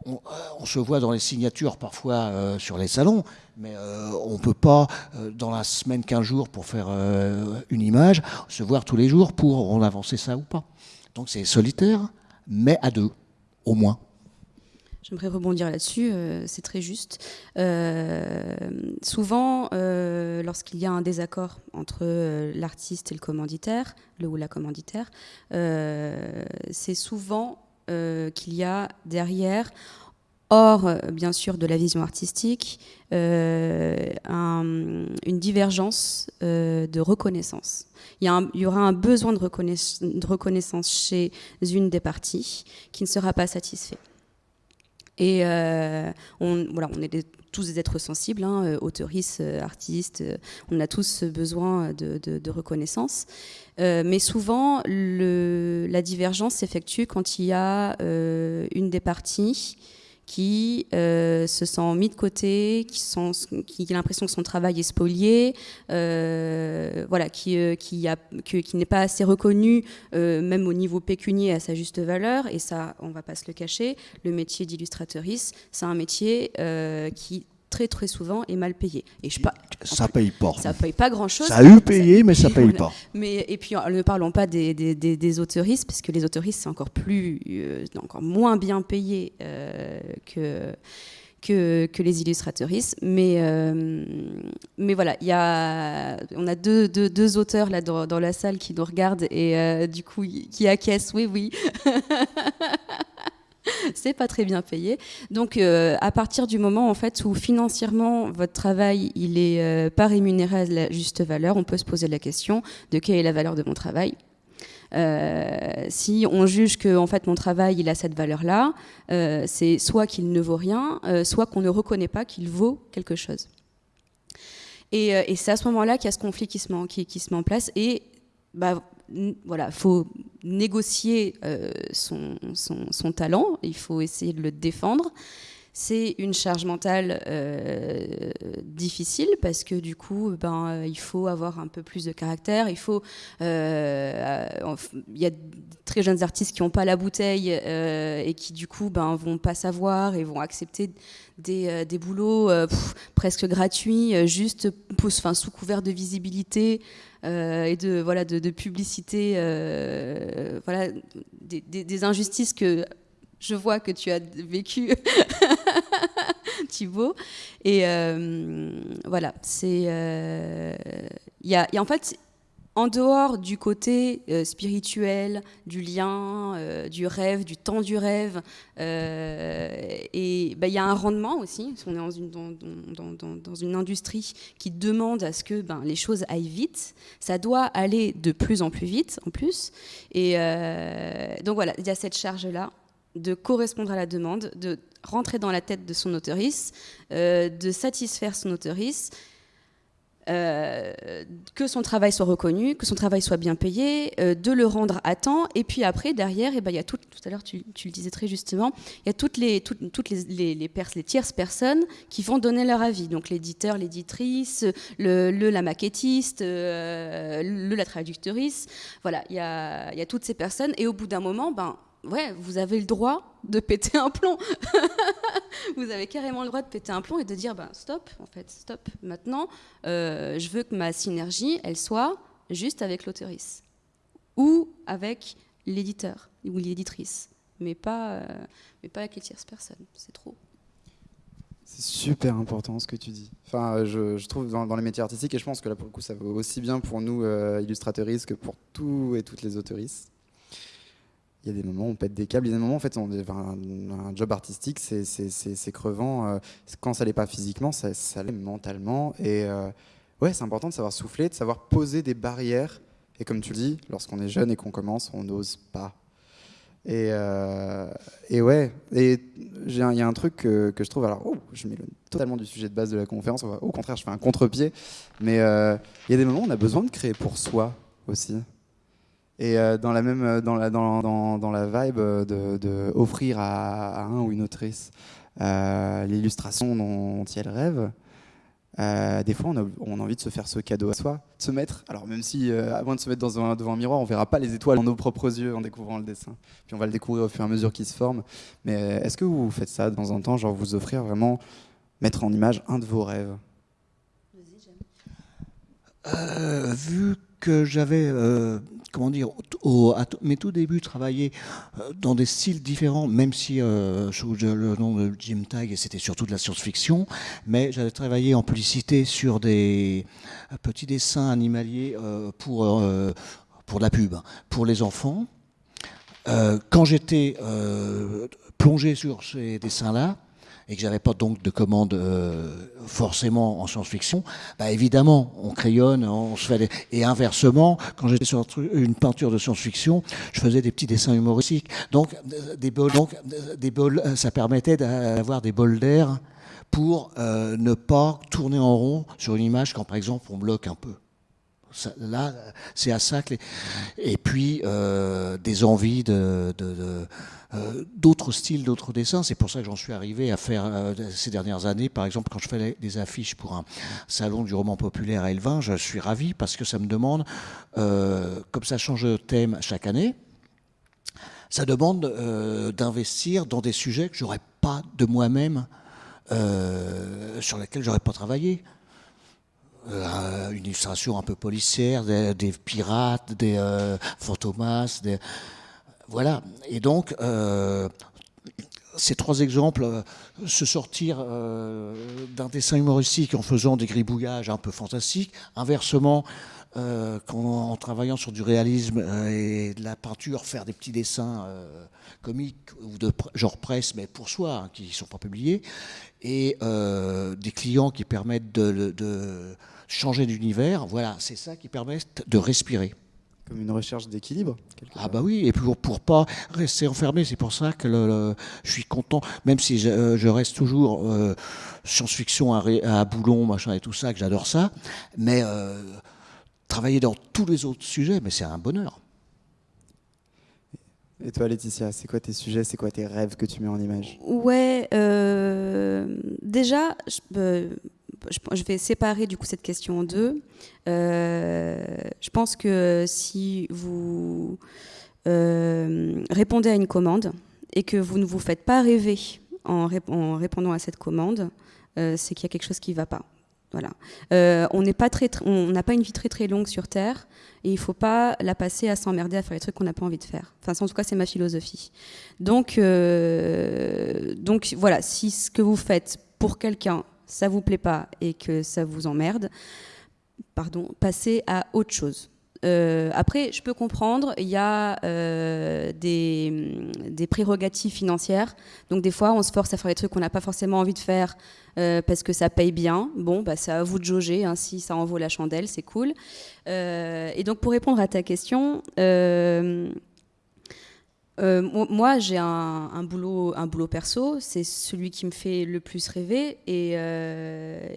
On, euh, se voit dans les signatures parfois euh, sur les salons, mais euh, on ne peut pas, dans la semaine, 15 jours pour faire une image, se voir tous les jours pour en avancer ça ou pas. Donc c'est solitaire, mais à deux, au moins. J'aimerais rebondir là-dessus, euh, c'est très juste. Euh, souvent, euh, lorsqu'il y a un désaccord entre l'artiste et le commanditaire, le ou la commanditaire, c'est souvent qu'il y a derrière, hors bien sûr de la vision artistique, une divergence de reconnaissance. Il y, aura un besoin de reconnaissance chez une des parties qui ne sera pas satisfait. Et euh, on, voilà, on est tous des êtres sensibles, hein, euh, auteuristes, euh, artistes, on a tous besoin de, reconnaissance. mais souvent, la divergence s'effectue quand il y a une des parties qui euh, se sent mis de côté, qui, qui a l'impression que son travail est spolié, euh, voilà, qui, euh, qui, qui n'est pas assez reconnu, même au niveau pécunier, à sa juste valeur. Et ça, on ne va pas se le cacher, le métier d'illustratrice, c'est un métier qui très très souvent est mal payé. Et je pas, ça paye pas. Ça paye pas grand chose. Ça a eu payé, mais ça paye pas. Mais et puis ne parlons pas des, des, des, autoristes, parce que les autoristes c'est encore plus, euh, encore moins bien payé euh, que. Que, que, les illustrateuristes. Mais, euh, mais voilà, y a, on a deux, deux, deux auteurs là dans, dans, la salle qui nous regardent et du coup qui acquiescent, oui, oui. c'est pas très bien payé. Donc, euh, à partir du moment en fait où financièrement votre travail il est euh, pas rémunéré à la juste valeur, on peut se poser la question de quelle est la valeur de mon travail. Euh, si on juge que en fait mon travail il a cette valeur-là, c'est soit qu'il ne vaut rien, soit qu'on ne reconnaît pas qu'il vaut quelque chose. Et, c'est à ce moment-là qu'il y a ce conflit qui se met, qui, qui se met en place. Et bah, voilà, faut négocier euh, son, talent, il faut essayer de le défendre. C'est une charge mentale euh, difficile parce que du coup, ben, euh, il faut avoir un peu plus de caractère. Il faut, il y a très jeunes artistes qui n'ont pas la bouteille et qui du coup, ben, vont pas savoir et vont accepter des, des boulots presque gratuits, juste sous couvert de visibilité. Euh, et de, voilà, de, publicité, euh, voilà, des, injustices que je vois que tu as vécues, Thibaut. Et euh, voilà, c'est. Il y, en fait en dehors du côté euh, spirituel, du lien, euh, du rêve, du temps du rêve, euh, et bah, il y a un rendement aussi. On est dans une, dans, une, industrie qui demande à ce que ben, les choses aillent vite. Ça doit aller de plus en plus vite, en plus. Et donc voilà, il y a cette charge-là de correspondre à la demande, de rentrer dans la tête de son autoriste, de satisfaire son autoriste euh, que son travail soit reconnu, que son travail soit bien payé, euh, de le rendre à temps. Et puis après, derrière, eh ben, il y a tout, tout à l'heure, tu, le disais très justement, il y a toutes les, toutes les, les, les, tierces personnes qui vont donner leur avis. Donc l'éditeur, l'éditrice, le, la maquettiste, euh, le, la traductrice. Voilà, il y a, y a toutes ces personnes. Et au bout d'un moment, ben, ouais, vous avez le droit de péter un plomb. vous avez carrément le droit de péter un plomb et de dire, ben, stop, en fait, stop. Maintenant, euh, je veux que ma synergie, elle soit juste avec l'auteurice ou avec l'éditeur ou l'éditrice, mais pas, euh, mais pas avec les tierces personnes. C'est trop. C'est super important ce que tu dis. Enfin, je, trouve dans, les métiers artistiques, et je pense que là pour le coup ça vaut aussi bien pour nous euh, illustratrices que pour tous et toutes les auteuristes il y a des moments où on pète des câbles, il y a des moments en fait, on, un, job artistique, c'est crevant. Euh, quand ça l'est pas physiquement, ça, l'est mentalement. Et euh, ouais, c'est important de savoir souffler, de savoir poser des barrières. Et comme tu le dis, lorsqu'on est jeune et qu'on commence, on n'ose pas. Et, euh, ouais, et il y a un truc que, je trouve, alors oh, je m'éloigne totalement du sujet de base de la conférence, au contraire, je fais un contre-pied, mais il y a des moments où on a besoin de créer pour soi aussi. Et euh, dans la même euh, dans la, dans, dans, dans la vibe de, de offrir à, un ou une autrice euh, l'illustration dont elle rêve, des fois on a, on a, envie de se faire ce cadeau à soi, de se mettre, alors même si avant de se mettre devant un miroir, on verra pas les étoiles dans nos propres yeux en découvrant le dessin, puis on va le découvrir au fur et à mesure qu'il se forme. Mais est-ce que vous faites ça de temps en temps, genre vous offrir vraiment, mettre en image un de vos rêves? Euh, vu que j'avais, euh, comment dire, au, à mes tout débuts travaillé euh, dans des styles différents, même si euh, sous le nom de Jim Tag, c'était surtout de la science-fiction, mais j'avais travaillé en publicité sur des petits dessins animaliers pour, pour la pub, pour les enfants. quand j'étais plongé sur ces dessins-là, et que j'avais pas donc de commande euh, forcément en science-fiction, bah évidemment, on crayonne, on se fait et inversement, quand j'étais sur une peinture de science-fiction, je faisais des petits dessins humoristiques. Donc des bols, donc des bols, ça permettait d'avoir des bols d'air pour euh, ne pas tourner en rond sur une image quand par exemple on bloque un peu. là, c'est à ça que les... Et puis, euh, des envies de, de, de euh, d'autres styles, d'autres dessins. C'est pour ça que j'en suis arrivé à faire euh, ces dernières années. Par exemple, quand je fais des affiches pour un salon du roman populaire à Elvin, je suis ravi parce que ça me demande, euh, comme ça change de thème chaque année, ça demande d'investir dans des sujets que j'aurais pas de moi-même, sur lesquels j'aurais pas travaillé. une illustration un peu policière, des, pirates, des fantomas, des, voilà. Et donc, euh, ces trois exemples, euh, se sortir euh, d'un dessin humoristique en faisant des gribouillages un peu fantastiques, inversement, en, travaillant sur du réalisme et de la peinture, faire des petits dessins comiques ou de genre presse, mais pour soi, hein, qui ne sont pas publiés, et des clients qui permettent de, de changer d'univers, voilà, c'est ça qui permet de respirer comme une recherche d'équilibre. Ah bah oui, et pour pour pas rester enfermé, c'est pour ça que le, je suis content, même si je, euh, reste toujours euh, science-fiction à, à, Boulon, machin et tout ça, que j'adore ça, mais euh, travailler dans tous les autres sujets, mais c'est un bonheur. Et toi, Laetitia, c'est quoi tes sujets, c'est quoi tes rêves que tu mets en image? Ouais, déjà, je, je, vais séparer du coup cette question en deux. Euh, je pense que si vous euh, répondez à une commande et que vous ne vous faites pas rêver en, répondant à cette commande, euh, c'est qu'il y a quelque chose qui ne va pas. Voilà. on n'a pas une vie très très longue sur Terre et il ne faut pas la passer à s'emmerder à faire les trucs qu'on n'a pas envie de faire. Enfin, en tout cas, c'est ma philosophie. Donc voilà, si ce que vous faites pour quelqu'un ça vous plaît pas et que ça vous emmerde, pardon, passez à autre chose. Euh, après, je peux comprendre, il y a euh, des, des, prérogatives financières. Donc des fois, on se force à faire des trucs qu'on n'a pas forcément envie de faire euh, parce que ça paye bien. Bon, bah, c'est à vous de jauger. Hein, si ça en vaut la chandelle, c'est cool. et donc pour répondre à ta question, euh, moi, j'ai un, boulot, un boulot perso, c'est celui qui me fait le plus rêver. Et, euh,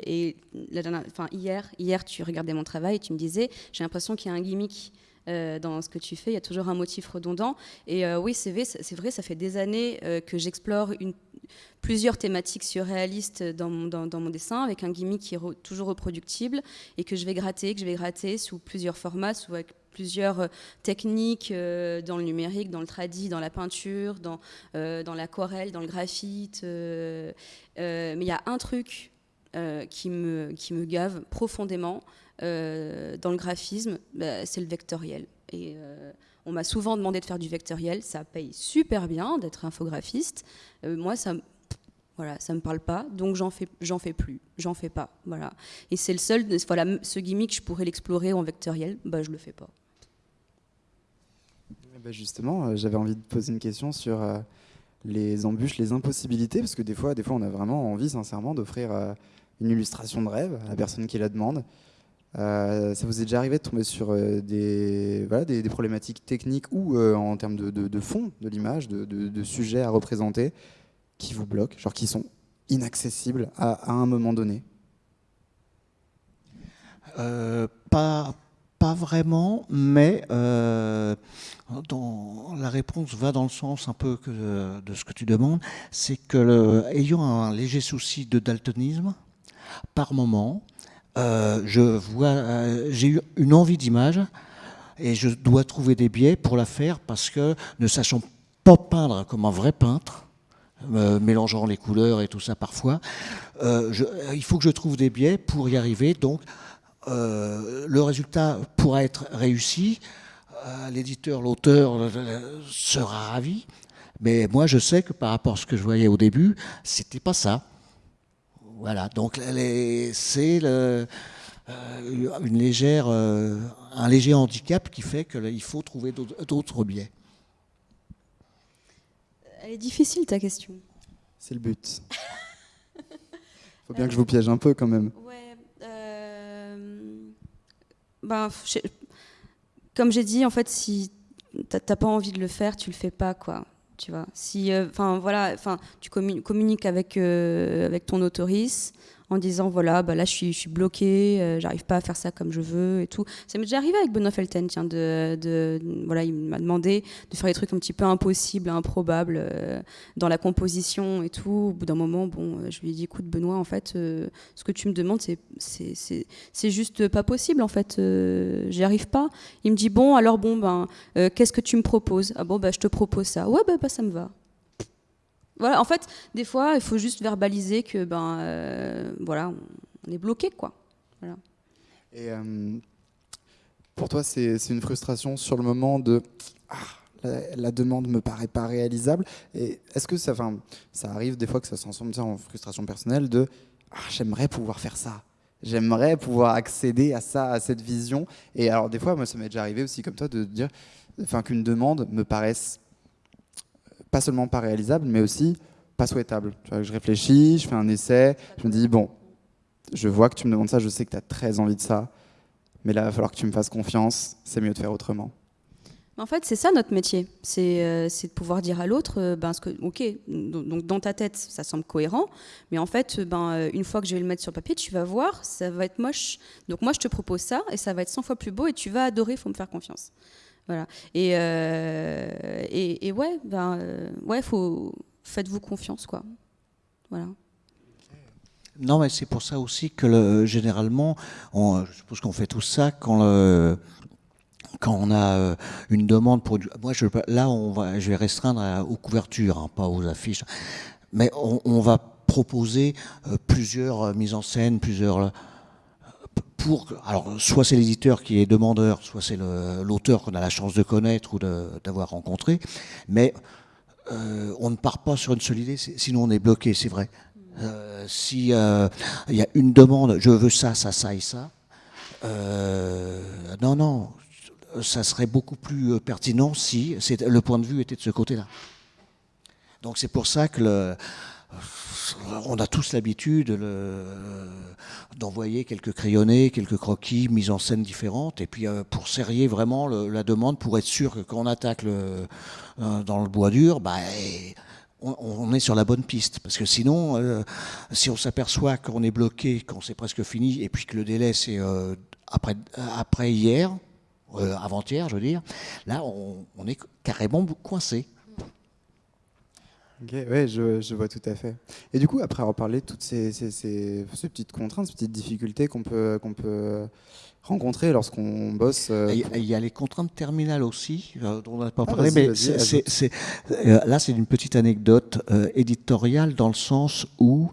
hier, hier, tu regardais mon travail et tu me disais, j'ai l'impression qu'il y a un gimmick euh, dans ce que tu fais. Il y a toujours un motif redondant. Et oui, c'est vrai, ça fait des années que j'explore une, plusieurs thématiques surréalistes dans mon, dessin, avec un gimmick qui est toujours reproductible et que je vais gratter, que je vais gratter sous plusieurs formats, sous plusieurs euh, techniques euh, dans le numérique, dans le tradi, dans la peinture, dans, euh, dans l'aquarelle, dans le graphite. mais il y a un truc qui, me, qui me gave profondément dans le graphisme, bah, c'est le vectoriel. On m'a souvent demandé de faire du vectoriel, ça paye super bien d'être infographiste. moi, ça voilà, ça me parle pas, donc j'en fais, j'en fais plus, j'en fais pas, voilà. Et c'est le seul, voilà, ce gimmick, je pourrais l'explorer en vectoriel, bah je le fais pas. Eh ben, justement, euh, j'avais envie de poser une question sur euh, les embûches, les impossibilités, parce que des fois, des fois, on a vraiment envie, sincèrement, d'offrir euh, une illustration de rêve à la personne qui la demande. Ça vous est déjà arrivé de tomber sur des, voilà, des, problématiques techniques ou en termes de, fond de l'image, de, de, sujets à représenter, qui vous bloquent, genre qui sont inaccessibles à, un moment donné? Pas pas vraiment, mais euh, la réponse va dans le sens un peu de, ce que tu demandes, c'est que le, un léger souci de daltonisme, par moment, euh, je vois, euh, j'ai eu une envie d'image et je dois trouver des biais pour la faire parce que ne sachant pas peindre comme un vrai peintre, mélangeant les couleurs et tout ça parfois, il faut que je trouve des biais pour y arriver. Donc, euh, le résultat pourra être réussi, euh, l'éditeur, l'auteur euh, sera ravi, mais moi je sais que par rapport à ce que je voyais au début, c'était pas ça. Voilà, donc c'est une légère, un léger handicap qui fait qu'il faut trouver d'autres biais. Elle est difficile ta question. C'est le but. Faut bien que je vous piège un peu quand même. Ben, comme j'ai dit, en fait, si t'as pas envie de le faire, tu le fais pas, quoi. Tu vois. Si, euh, enfin voilà, enfin, tu communiques avec euh, avec ton autorise en disant voilà, bah là je suis, bloqué, euh, j'arrive pas à faire ça comme je veux et tout. Ça m'est déjà arrivé avec Benoît Felten, tiens, de, de voilà, il m'a demandé de faire des trucs un petit peu impossibles, improbables euh, dans la composition et tout. Au bout d'un moment, bon, euh, je lui ai dit écoute Benoît, en fait, ce que tu me demandes, c'est c'est juste pas possible en fait, j'y arrive pas. Il me dit bon, alors bon ben, qu'est-ce que tu me proposes? Ah bon, bah je te propose ça. Ouais, bah, bah ça me va voilà, en fait, des fois, il faut juste verbaliser que ben, euh, voilà, on est bloqué, quoi. Et euh, pour toi, c'est une frustration sur le moment de ah, la, la, demande me paraît pas réalisable. Et est-ce que ça, ça arrive des fois que ça se transforme en frustration personnelle de ah, j'aimerais pouvoir faire ça. J'aimerais pouvoir accéder à ça, à cette vision. Et alors, des fois, moi, ça m'est déjà arrivé aussi, comme toi, de dire enfin, qu'une demande me paraisse pas seulement pas réalisable, mais aussi pas souhaitable. je réfléchis, je fais un essai, je me dis, bon, je vois que tu me demandes ça, je sais que tu as très envie de ça, mais là, il va falloir que tu me fasses confiance, c'est mieux de faire autrement. En fait, c'est ça notre métier, c'est euh, de pouvoir dire à l'autre, euh, ben, que, ok, donc dans ta tête, ça semble cohérent, mais en fait, ben, euh, une fois que je vais le mettre sur papier, tu vas voir, ça va être moche. Donc moi, je te propose ça, et ça va être 100 fois plus beau, et tu vas adorer, il faut me faire confiance. Voilà. Et, euh, et, ouais, ben, euh, ouais, faut, faites-vous confiance, quoi. Voilà. Non, mais c'est pour ça aussi que le, généralement, je suppose qu'on fait tout ça quand quand on a euh, une demande pour moi je, là on va je vais restreindre aux couvertures hein, pas aux affiches mais on va proposer plusieurs mises en scène plusieurs alors soit c'est l'éditeur qui est demandeur, soit c'est l'auteur qu'on a la chance de connaître ou d'avoir rencontré, mais euh, on ne part pas sur une seule idée, sinon on est bloqué, c'est vrai. Euh, si euh, il y a une demande, je veux ça, ça, ça et ça, non, non, ça serait beaucoup plus pertinent si le point de vue était de ce côté-là. Donc c'est pour ça que le, on a tous l'habitude d'envoyer quelques crayonnés, quelques croquis, mises en scène différentes, et puis euh, pour serrer vraiment la demande, pour être sûr que quand on attaque euh, dans le bois dur, bah, on, est sur la bonne piste. Parce que sinon, euh, si on s'aperçoit qu'on est bloqué, qu'on c'est presque fini, et puis que le délai c'est après, après hier, avant-hier, je veux dire, là on, on est carrément coincé. Ok, ouais, je, je, vois tout à fait. Et du coup, après avoir parlé de toutes ces, ces, ces, petites contraintes, ces petites difficultés qu'on peut, qu'on peut rencontrer lorsqu'on bosse. Euh, il y a les contraintes terminales aussi, euh, dont on n'a pas ah, parlé, mais euh, là, c'est une petite anecdote éditoriale dans le sens où,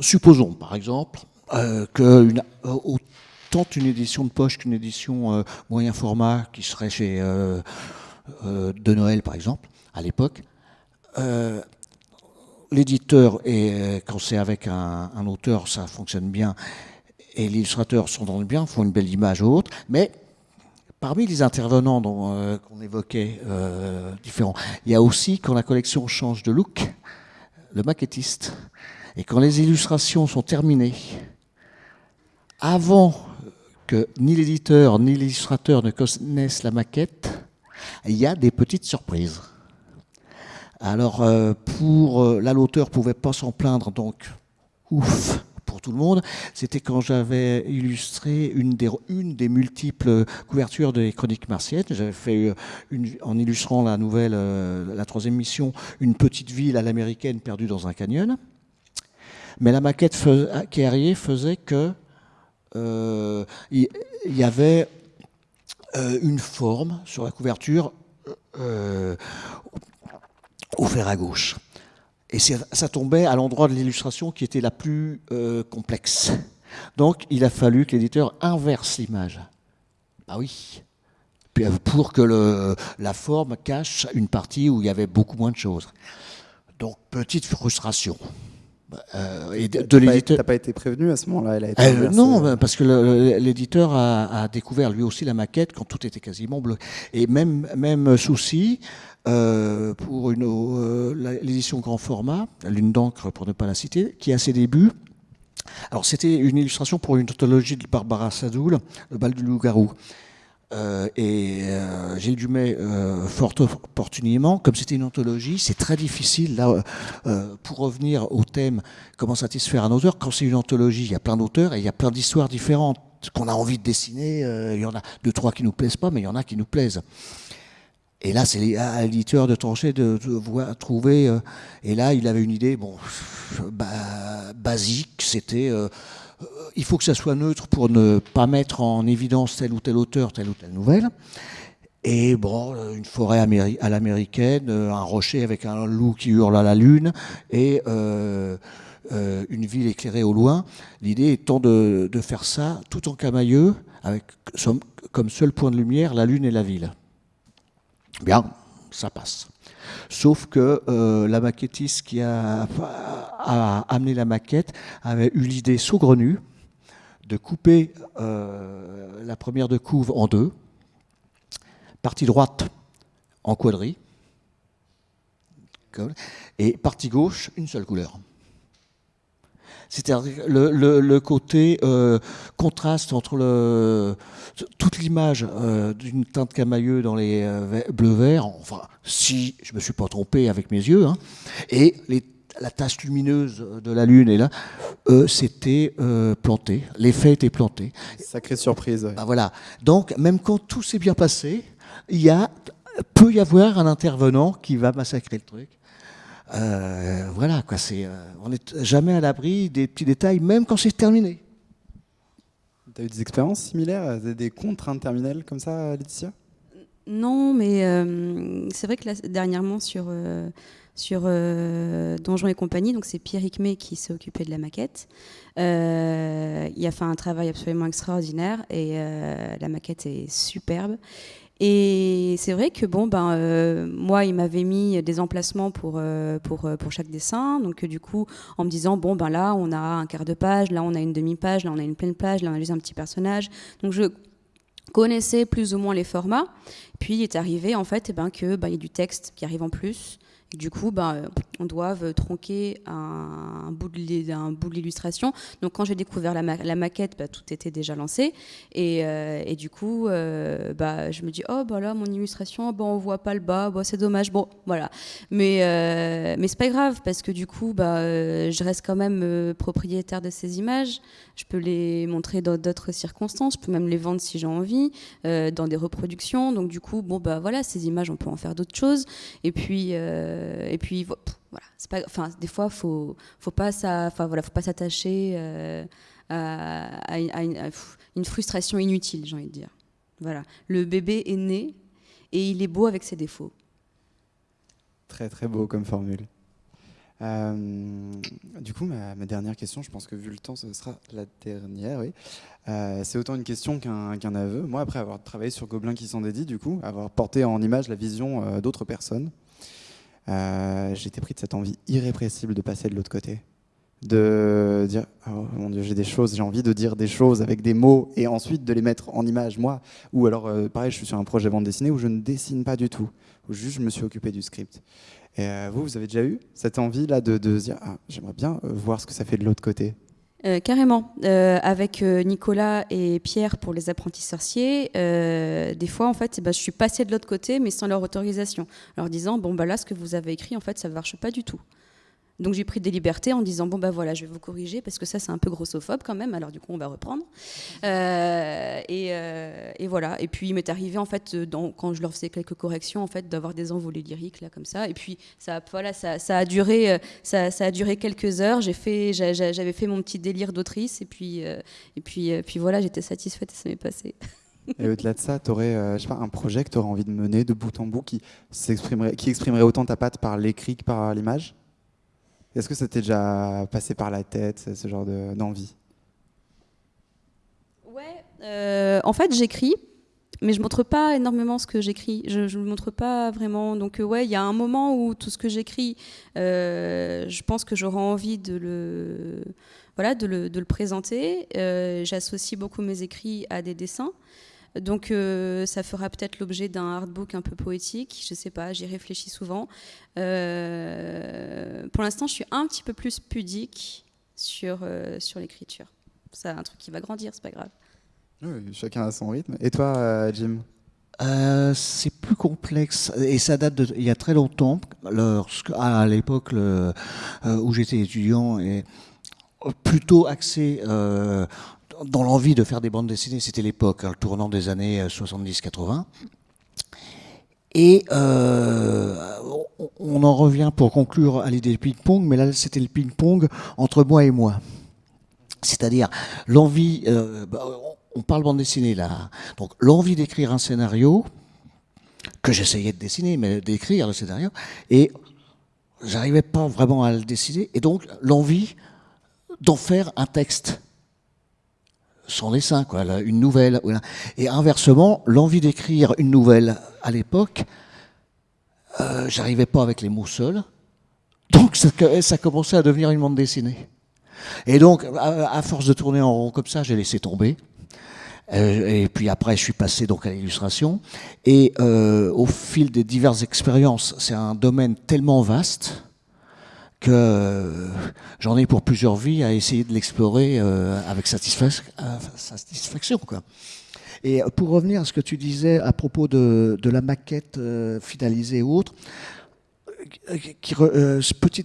supposons par exemple, que une, autant une édition de poche qu'une édition moyen format qui serait chez de Noël, par exemple, à l'époque, euh, l'éditeur, euh, quand c'est avec un, auteur, ça fonctionne bien, et l'illustrateur le bien, font une belle image ou autre, mais parmi les intervenants qu'on évoquait différents, il y a aussi, quand la collection change de look, le maquettiste. Et quand les illustrations sont terminées, avant que ni l'éditeur ni l'illustrateur ne connaissent la maquette, il y a des petites surprises. Alors, euh, pour euh, là, l'auteur pouvait pas s'en plaindre, donc ouf pour tout le monde. C'était quand j'avais illustré une des, une des multiples couvertures des Chroniques martiennes. J'avais fait euh, en illustrant la nouvelle, la troisième mission, une petite ville à l'américaine perdue dans un canyon. Mais la maquette qui faisait que il y avait une forme sur la couverture euh, au fer à gauche. Et ça tombait à l'endroit de l'illustration qui était la plus euh, complexe. Donc il a fallu que l'éditeur inverse l'image. Ah oui. Pour que la forme cache une partie où il y avait beaucoup moins de choses. Donc petite frustration. Euh, et de, l'éditeur. T'as pas été prévenu à ce moment-là euh, Non, parce que l'éditeur a, découvert lui aussi la maquette quand tout était quasiment bleu. Et même, même souci euh, pour l'édition grand format, Lune d'encre pour ne pas la citer, qui a ses débuts. Alors c'était une illustration pour une anthologie de Barbara Sadoul, Le bal du loup-garou. Euh, et euh, Gilles Dumais, euh, fort opportunément, comme c'était une anthologie, c'est très difficile, là, pour revenir au thème comment satisfaire un auteur, quand c'est une anthologie, il y a plein d'auteurs et il y a plein d'histoires différentes qu'on a envie de dessiner. il y en a deux, trois qui nous plaisent pas, mais il y en a qui nous plaisent. Et là, c'est à l'éditeur de trancher de, trouver. et là, il avait une idée, bon, basique, c'était euh, il faut que ça soit neutre pour ne pas mettre en évidence tel ou tel auteur, telle ou telle nouvelle. Et bon, euh, une forêt à l'américaine, euh, un rocher avec un loup qui hurle à la lune, et une ville éclairée au loin. L'idée étant de, faire ça tout en camailleux, avec comme seul point de lumière la lune et la ville. Bien, ça passe. Sauf que euh, la maquettiste qui a, amené la maquette avait eu l'idée saugrenue de couper euh, la première de couve en deux, partie droite en quadrille, et partie gauche une seule couleur. C'est-à-dire le, le, côté euh, contraste entre le, toute l'image euh, d'une teinte camailleux dans les euh, bleus-verts, enfin, si je ne me suis pas trompé avec mes yeux, hein, et la tache lumineuse de la Lune, et là, c'était planté. L'effet était planté. Sacrée surprise. Bah, voilà. Donc, même quand tout s'est bien passé, il y a, peut y avoir un intervenant qui va massacrer le truc. Euh, voilà, quoi, c'est, euh, on n'est jamais à l'abri des petits détails, même quand c'est terminé. Tu as eu des expériences similaires, des contraintes terminales comme ça, Laetitia? Non, mais euh, c'est vrai que là, dernièrement, sur, sur Donjons et compagnie, donc c'est Pierre Icmé qui s'est occupé de la maquette. il a fait un travail absolument extraordinaire et la maquette est superbe. Et c'est vrai que bon, ben, euh, moi, il m'avait mis des emplacements pour, euh, pour, euh, pour chaque dessin. Donc, du coup, en me disant, bon, ben là, on a un quart de page, là, on a une demi-page, là, on a une pleine page, là, on a juste un petit personnage. Donc, je connaissais plus ou moins les formats. Puis, il est arrivé, en fait, eh ben, que ben, y a du texte qui arrive en plus. Du coup, ben, on doit tronquer un, bout de l'illustration. Donc quand j'ai découvert la, maquette, bah, tout était déjà lancé. Et, euh, du coup, euh, bah, je me dis, oh, bah là, mon illustration, bah, on voit pas le bas, bah, c'est dommage. Bon, voilà. Mais, euh, mais c'est pas grave, parce que du coup, je reste quand même propriétaire de ces images. Je peux les montrer dans d'autres circonstances. Je peux même les vendre si j'ai envie, dans des reproductions. Donc du coup, bon, bah voilà, ces images, on peut en faire d'autres choses. Et puis... Euh, et puis voilà, c'est pas, enfin des fois faut faut pas ça, enfin voilà, faut pas s'attacher euh, à, une, frustration inutile, j'ai envie de dire. Voilà, le bébé est né et il est beau avec ses défauts. Très très beau comme formule. Euh, du coup, ma, dernière question, je pense que vu le temps, ce sera la dernière. Oui. c'est autant une question qu'un aveu. Moi, après avoir travaillé sur Gobelin qui s'en dédie, du coup, avoir porté en image la vision d'autres personnes, euh, été pris de cette envie irrépressible de passer de l'autre côté. De dire, oh mon Dieu, j'ai des choses, j'ai envie de dire des choses avec des mots et ensuite de les mettre en image, moi. Ou alors, euh, pareil, je suis sur un projet bande dessinée où je ne dessine pas du tout, où juste je me suis occupé du script. Et euh, vous, vous avez déjà eu cette envie-là de, de, se dire, ah, j'aimerais bien voir ce que ça fait de l'autre côté euh, carrément. Euh, avec euh, Nicolas et Pierre pour les apprentis sorciers, des fois, en fait, bah, je suis passée de l'autre côté, mais sans leur autorisation, leur disant bon bah là, ce que vous avez écrit, en fait, ça ne marche pas du tout. Donc j'ai pris des libertés en disant bon bah voilà je vais vous corriger parce que ça c'est un peu grossophobe quand même. Alors du coup on va reprendre. Euh, euh, et, voilà. Et puis il m'est arrivé en fait quand je leur faisais quelques corrections en fait d'avoir des envolées lyriques là comme ça. Et puis ça voilà ça, a duré euh, ça, a duré quelques heures. J'ai fait j'avais fait mon petit délire d'autrice. Et puis et puis puis voilà j'étais satisfaite et ça m'est passé. Et au-delà de ça, tu aurais un projet que tu aurais envie de mener de bout en bout qui, qui exprimerait autant ta patte par l'écrit que par l'image? Est-ce que ça t'est déjà passé par la tête, ce genre d'envie? Ouais, euh, en fait j'écris, mais je montre pas énormément ce que j'écris. Je ne le montre pas vraiment. Donc euh, ouais, il y a un moment où tout ce que j'écris, euh, je pense que j'aurai envie de le, voilà, de le, de le présenter. J'associe beaucoup mes écrits à des dessins. Donc euh, ça fera peut-être l'objet d'un artbook un peu poétique, je sais pas, j'y réfléchis souvent. Euh, pour l'instant, je suis un petit peu plus pudique sur, euh, sur l'écriture. C'est un truc qui va grandir, c'est pas grave. Oui, chacun a son rythme. Et toi, Jim? C'est plus complexe et ça date d'il y a très longtemps, lorsque, à l'époque où j'étais étudiant et plutôt axé dans l'envie de faire des bandes dessinées, c'était l'époque, hein, le tournant des années 70-80. Euh, Et euh, on en revient pour conclure à l'idée du ping-pong, mais là c'était le ping-pong entre moi et moi. C'est-à-dire l'envie, euh, bah, on parle bande dessinée là, donc l'envie d'écrire un scénario, que j'essayais de dessiner, mais d'écrire le scénario, et j'arrivais pas vraiment à le dessiner, et donc l'envie d'en faire un texte son dessin, quoi, une nouvelle. Et inversement, l'envie d'écrire une nouvelle à l'époque, euh, j'arrivais pas avec les mots seuls. Donc ça, ça commençait à devenir une bande dessinée. Et donc, à, force de tourner en rond comme ça, j'ai laissé tomber. Euh, et puis après, je suis passé donc à l'illustration. Et euh, au fil des diverses expériences, c'est un domaine tellement vaste que euh, j'en ai pour plusieurs vies à essayer de l'explorer euh, avec satisfaction. Quoi. Et pour revenir à ce que tu disais à propos de, la maquette euh, finalisée ou autre, ce petit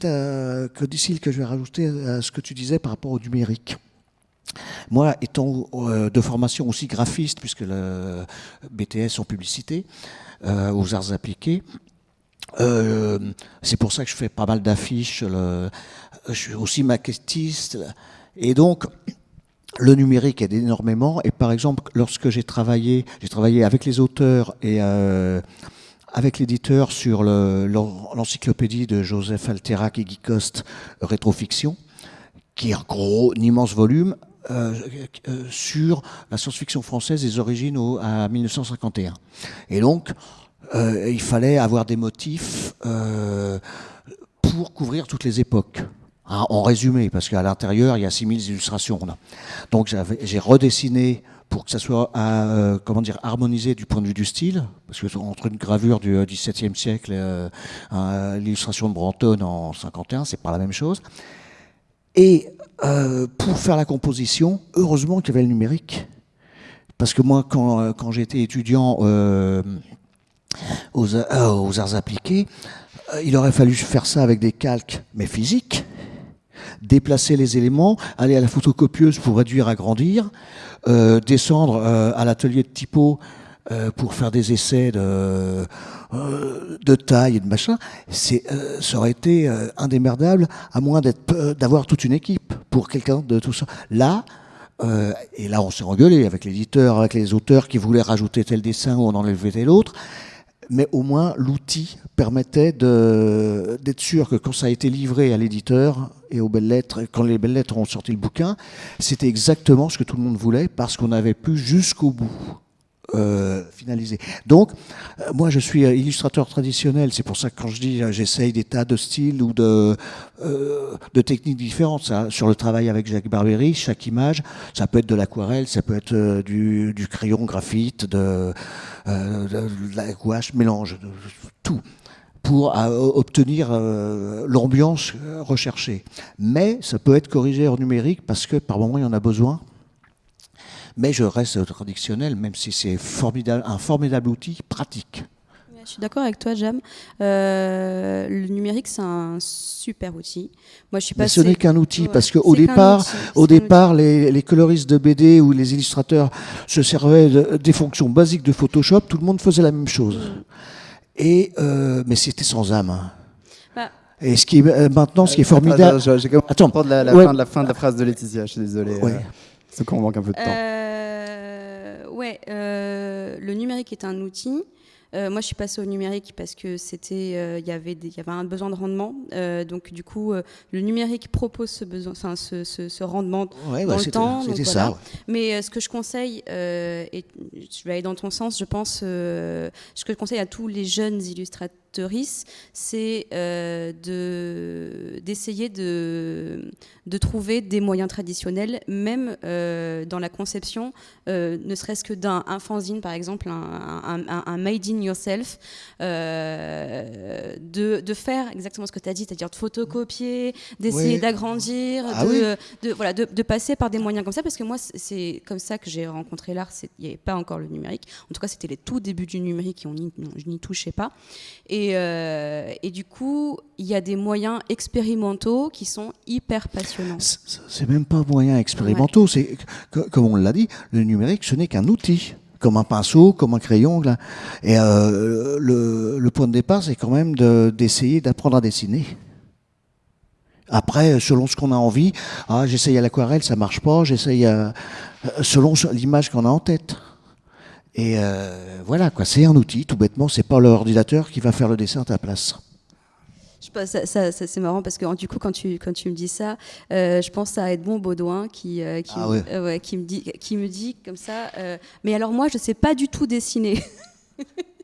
codicile que je vais rajouter à ce que tu disais par rapport au numérique. Moi, étant de formation aussi graphiste, puisque le BTS en publicité, aux arts appliqués, euh, c'est pour ça que je fais pas mal d'affiches. Je suis aussi maquettiste. Et donc, le numérique aide énormément. Et par exemple, lorsque j'ai travaillé, j'ai travaillé avec les auteurs et euh, avec l'éditeur sur l'encyclopédie de Joseph Alterac et Guy Coste, Rétrofiction, qui est un gros, un immense volume. Euh, sur la science-fiction française des origines à 1951. Et donc, euh, il fallait avoir des motifs euh, pour couvrir toutes les époques. Hein, en résumé, parce qu'à l'intérieur, il y a 6000 illustrations. Donc j'ai redessiné pour que ça soit euh, comment dire, harmonisé du point de vue du style, parce que entre une gravure du XVIIe siècle et l'illustration de Branton en 51, c'est pas la même chose. Et pour faire la composition, heureusement qu'il y avait le numérique. Parce que moi, quand j'étais étudiant aux, aux, arts appliqués, il aurait fallu faire ça avec des calques, mais physiques déplacer les éléments, aller à la photocopieuse pour réduire, agrandir, euh, descendre euh, à l'atelier de typo euh, pour faire des essais de, de taille et de machin, c'est, ça aurait été indémerdable à moins d'avoir toute une équipe pour quelqu'un de tout ça. Là, et là on s'est engueulé avec l'éditeur, avec les auteurs qui voulaient rajouter tel dessin ou en enlever tel autre mais au moins l'outil permettait d'être sûr que quand ça a été livré à l'éditeur et aux belles lettres, quand les belles lettres ont sorti le bouquin, c'était exactement ce que tout le monde voulait parce qu'on avait pu jusqu'au bout. Euh, finalisé. Donc, euh, moi, je suis euh, illustrateur traditionnel. C'est pour ça que quand je dis j'essaye des tas de styles ou de, de techniques différentes, sur le travail avec Jacques Barbery, chaque image, ça peut être de l'aquarelle, ça peut être du, du, crayon graphite, de, de, la gouache, mélange, de, tout pour obtenir l'ambiance recherchée. Mais ça peut être corrigé en numérique parce que par moment il y en a besoin mais je reste traditionnel, même si c'est formidable, un formidable outil pratique. Je suis d'accord avec toi, Jam. Euh, le numérique, c'est un super outil. Moi, je suis Mais ce n'est qu'un outil, parce qu'au départ, au départ les, coloristes de BD ou les illustrateurs se servaient des fonctions basiques de Photoshop. Tout le monde faisait la même chose. Mm. Et, euh, mais c'était sans âme. Hein. Bah. Et ce qui est, euh, maintenant, ce qui est formidable. Attends, la, la, fin de la fin de la phrase de Laetitia. Je suis désolé. Ouais. C'est qu'on manque un peu de temps ouais, euh, le numérique est un outil. Euh, moi, je suis passée au numérique parce que c'était, euh, il y avait, il y avait un besoin de rendement. donc, du coup, le numérique propose ce besoin, enfin, ce, ce, rendement dans bah, le temps. C'était ça. Mais ce que je conseille, et je vais aller dans ton sens, je pense, ce que je conseille à tous les jeunes illustrateurs c'est euh, d'essayer de, de, trouver des moyens traditionnels, même euh, dans la conception, euh, ne serait-ce que d'un fanzine, par exemple, un, un, made in yourself, de, de, faire exactement ce que tu as dit, c'est-à-dire de photocopier, d'essayer d'agrandir, ah de, voilà, de, passer par des moyens comme ça, parce que moi, c'est comme ça que j'ai rencontré l'art. Il n'y avait pas encore le numérique. En tout cas, c'était les tout débuts du numérique et on je n'y touchais pas. Et euh, et, du coup, il y a des moyens expérimentaux qui sont hyper passionnants. C'est même pas moyens expérimentaux. C'est comme on l'a dit, le numérique, ce n'est qu'un outil comme un pinceau, comme un crayon. Là. Et euh, le, point de départ, c'est quand même d'essayer d'apprendre à dessiner. Après, selon ce qu'on a envie, ah, j'essaye à l'aquarelle, ça marche pas, j'essaye selon l'image qu'on a en tête. Et euh, voilà, quoi, c'est un outil, tout bêtement, c'est pas l'ordinateur qui va faire le dessin à ta place. Je ça, ça, c'est marrant parce que du coup, quand tu, quand tu me dis ça, euh, je pense à Edmond Baudouin qui, euh, qui, ah qui, me dit, qui me dit comme ça Mais alors, moi, je sais pas du tout dessiner.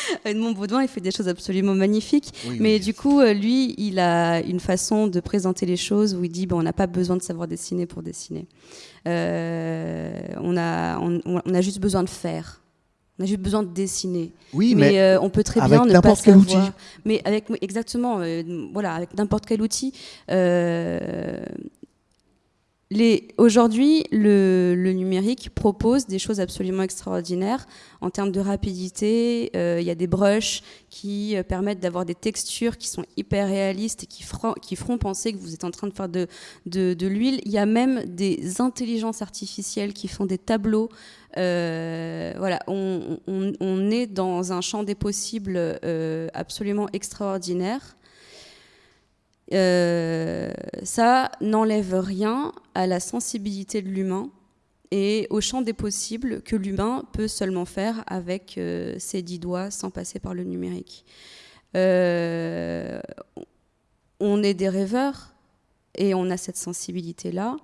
Edmond Baudouin, il fait des choses absolument magnifiques. mais du coup, lui, il a une façon de présenter les choses où il dit bon, on n'a pas besoin de savoir dessiner pour dessiner. Euh, on, a, on, a juste besoin de faire. On a juste besoin de dessiner. Oui, mais, euh, on peut très bien ne pas savoir. Outil. Mais avec exactement, euh, voilà, avec n'importe quel outil. Aujourd'hui, le, numérique propose des choses absolument extraordinaires en termes de rapidité. Il y a des brushes qui permettent d'avoir des textures qui sont hyper réalistes et qui, feront penser que vous êtes en train de faire de, l'huile. Il y a même des intelligences artificielles qui font des tableaux. voilà, on, on, est dans un champ des possibles absolument extraordinaire. Euh, ça n'enlève rien à la sensibilité de l'humain et au champ des possibles que l'humain peut seulement faire avec euh, ses dix doigts sans passer par le numérique. Euh, on est des rêveurs et on a cette sensibilité-là.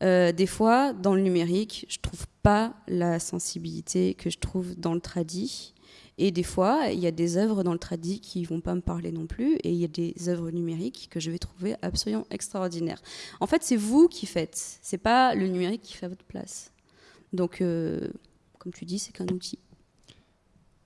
des fois, dans le numérique, je trouve pas la sensibilité que je trouve dans le tradit. Et des fois, il y a des œuvres dans le tradit qui vont pas me parler non plus, et il y a des œuvres numériques que je vais trouver absolument extraordinaires. En fait, c'est vous qui faites, c'est pas le numérique qui fait à votre place. Donc, euh, comme tu dis, c'est qu'un outil.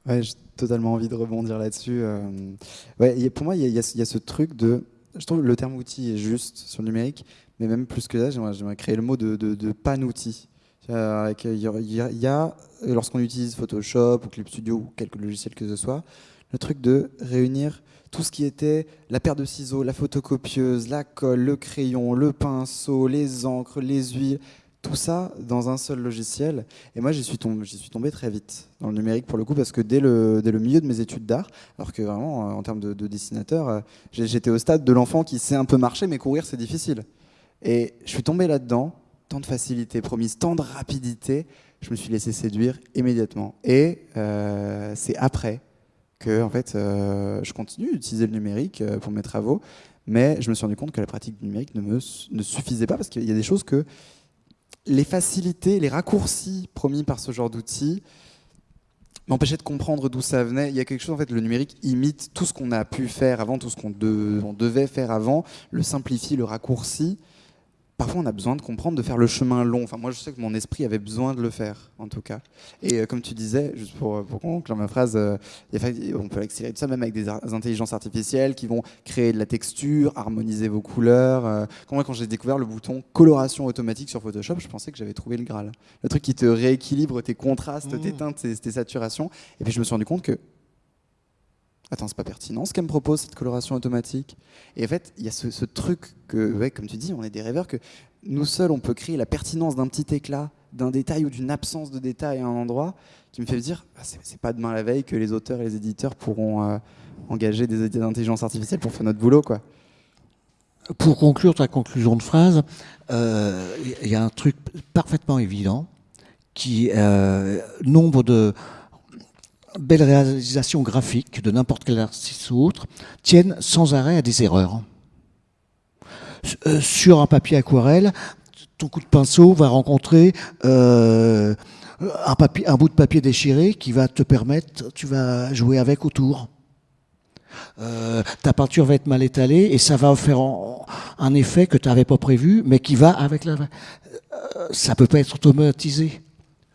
Ouais, j'ai totalement envie de rebondir là-dessus. Euh. ouais, pour moi, il y, a ce truc de. Je trouve le terme outil est juste sur le numérique, mais même plus que ça, j'aimerais créer le mot de, de, de pan-outil. Il y a, lorsqu'on utilise Photoshop ou Clip Studio ou quelques logiciels que ce soit, le truc de réunir tout ce qui était la paire de ciseaux, la photocopieuse, la colle, le crayon, le pinceau, les encres, les huiles, tout ça dans un seul logiciel. Et moi, j'y suis, tombé, très vite dans le numérique pour le coup, parce que dès le, milieu de mes études d'art, alors que vraiment, en termes de, dessinateur, euh, j'étais au stade de l'enfant qui sait un peu marcher, mais courir, c'est difficile. Et je suis tombé là-dedans, tant de facilité promise, tant de rapidité, je me suis laissé séduire immédiatement. Et euh, c'est après que en fait, euh, je continue d'utiliser le numérique pour mes travaux, mais je me suis rendu compte que la pratique du numérique ne me ne suffisait pas, parce qu'il y a des choses que les facilités, les raccourcis promis par ce genre d'outils m'empêchaient de comprendre d'où ça venait. Il y a quelque chose, en fait, le numérique imite tout ce qu'on a pu faire avant, tout ce qu'on devait faire avant, le simplifie, le raccourcit parfois on a besoin de comprendre, de faire le chemin long. Enfin, moi, je sais que mon esprit avait besoin de le faire, en tout cas. Et euh, comme tu disais, juste pour, pour conclure ma phrase, euh, on peut accélérer tout ça même avec des, intelligences artificielles qui vont créer de la texture, harmoniser vos couleurs. Euh. Quand moi, quand j'ai découvert le bouton coloration automatique sur Photoshop, je pensais que j'avais trouvé le Graal. Le truc qui te rééquilibre tes contrastes, mmh. tes teintes, tes saturations. Et puis je me suis rendu compte que attends, c'est pas pertinent ce qu'elle me propose, cette coloration automatique. Et en fait, il y a ce, truc que, comme tu dis, on est des rêveurs, que nous seuls, on peut créer la pertinence d'un petit éclat, d'un détail ou d'une absence de détail à un endroit, qui me fait dire, ah, c'est pas demain la veille que les auteurs et les éditeurs pourront euh, engager des, intelligences artificielles pour faire notre boulot, quoi. Pour conclure ta conclusion de phrase, il euh, y a un truc parfaitement évident qui euh, nombre de belles réalisations graphiques de n'importe quel artiste ou autre tiennent sans arrêt à des erreurs. Euh, sur un papier aquarelle, ton coup de pinceau va rencontrer euh, un, bout de papier déchiré qui va te permettre, tu vas jouer avec autour. Euh, ta peinture va être mal étalée et ça va faire un effet que tu n'avais pas prévu, mais qui va avec la. ça peut pas être automatisé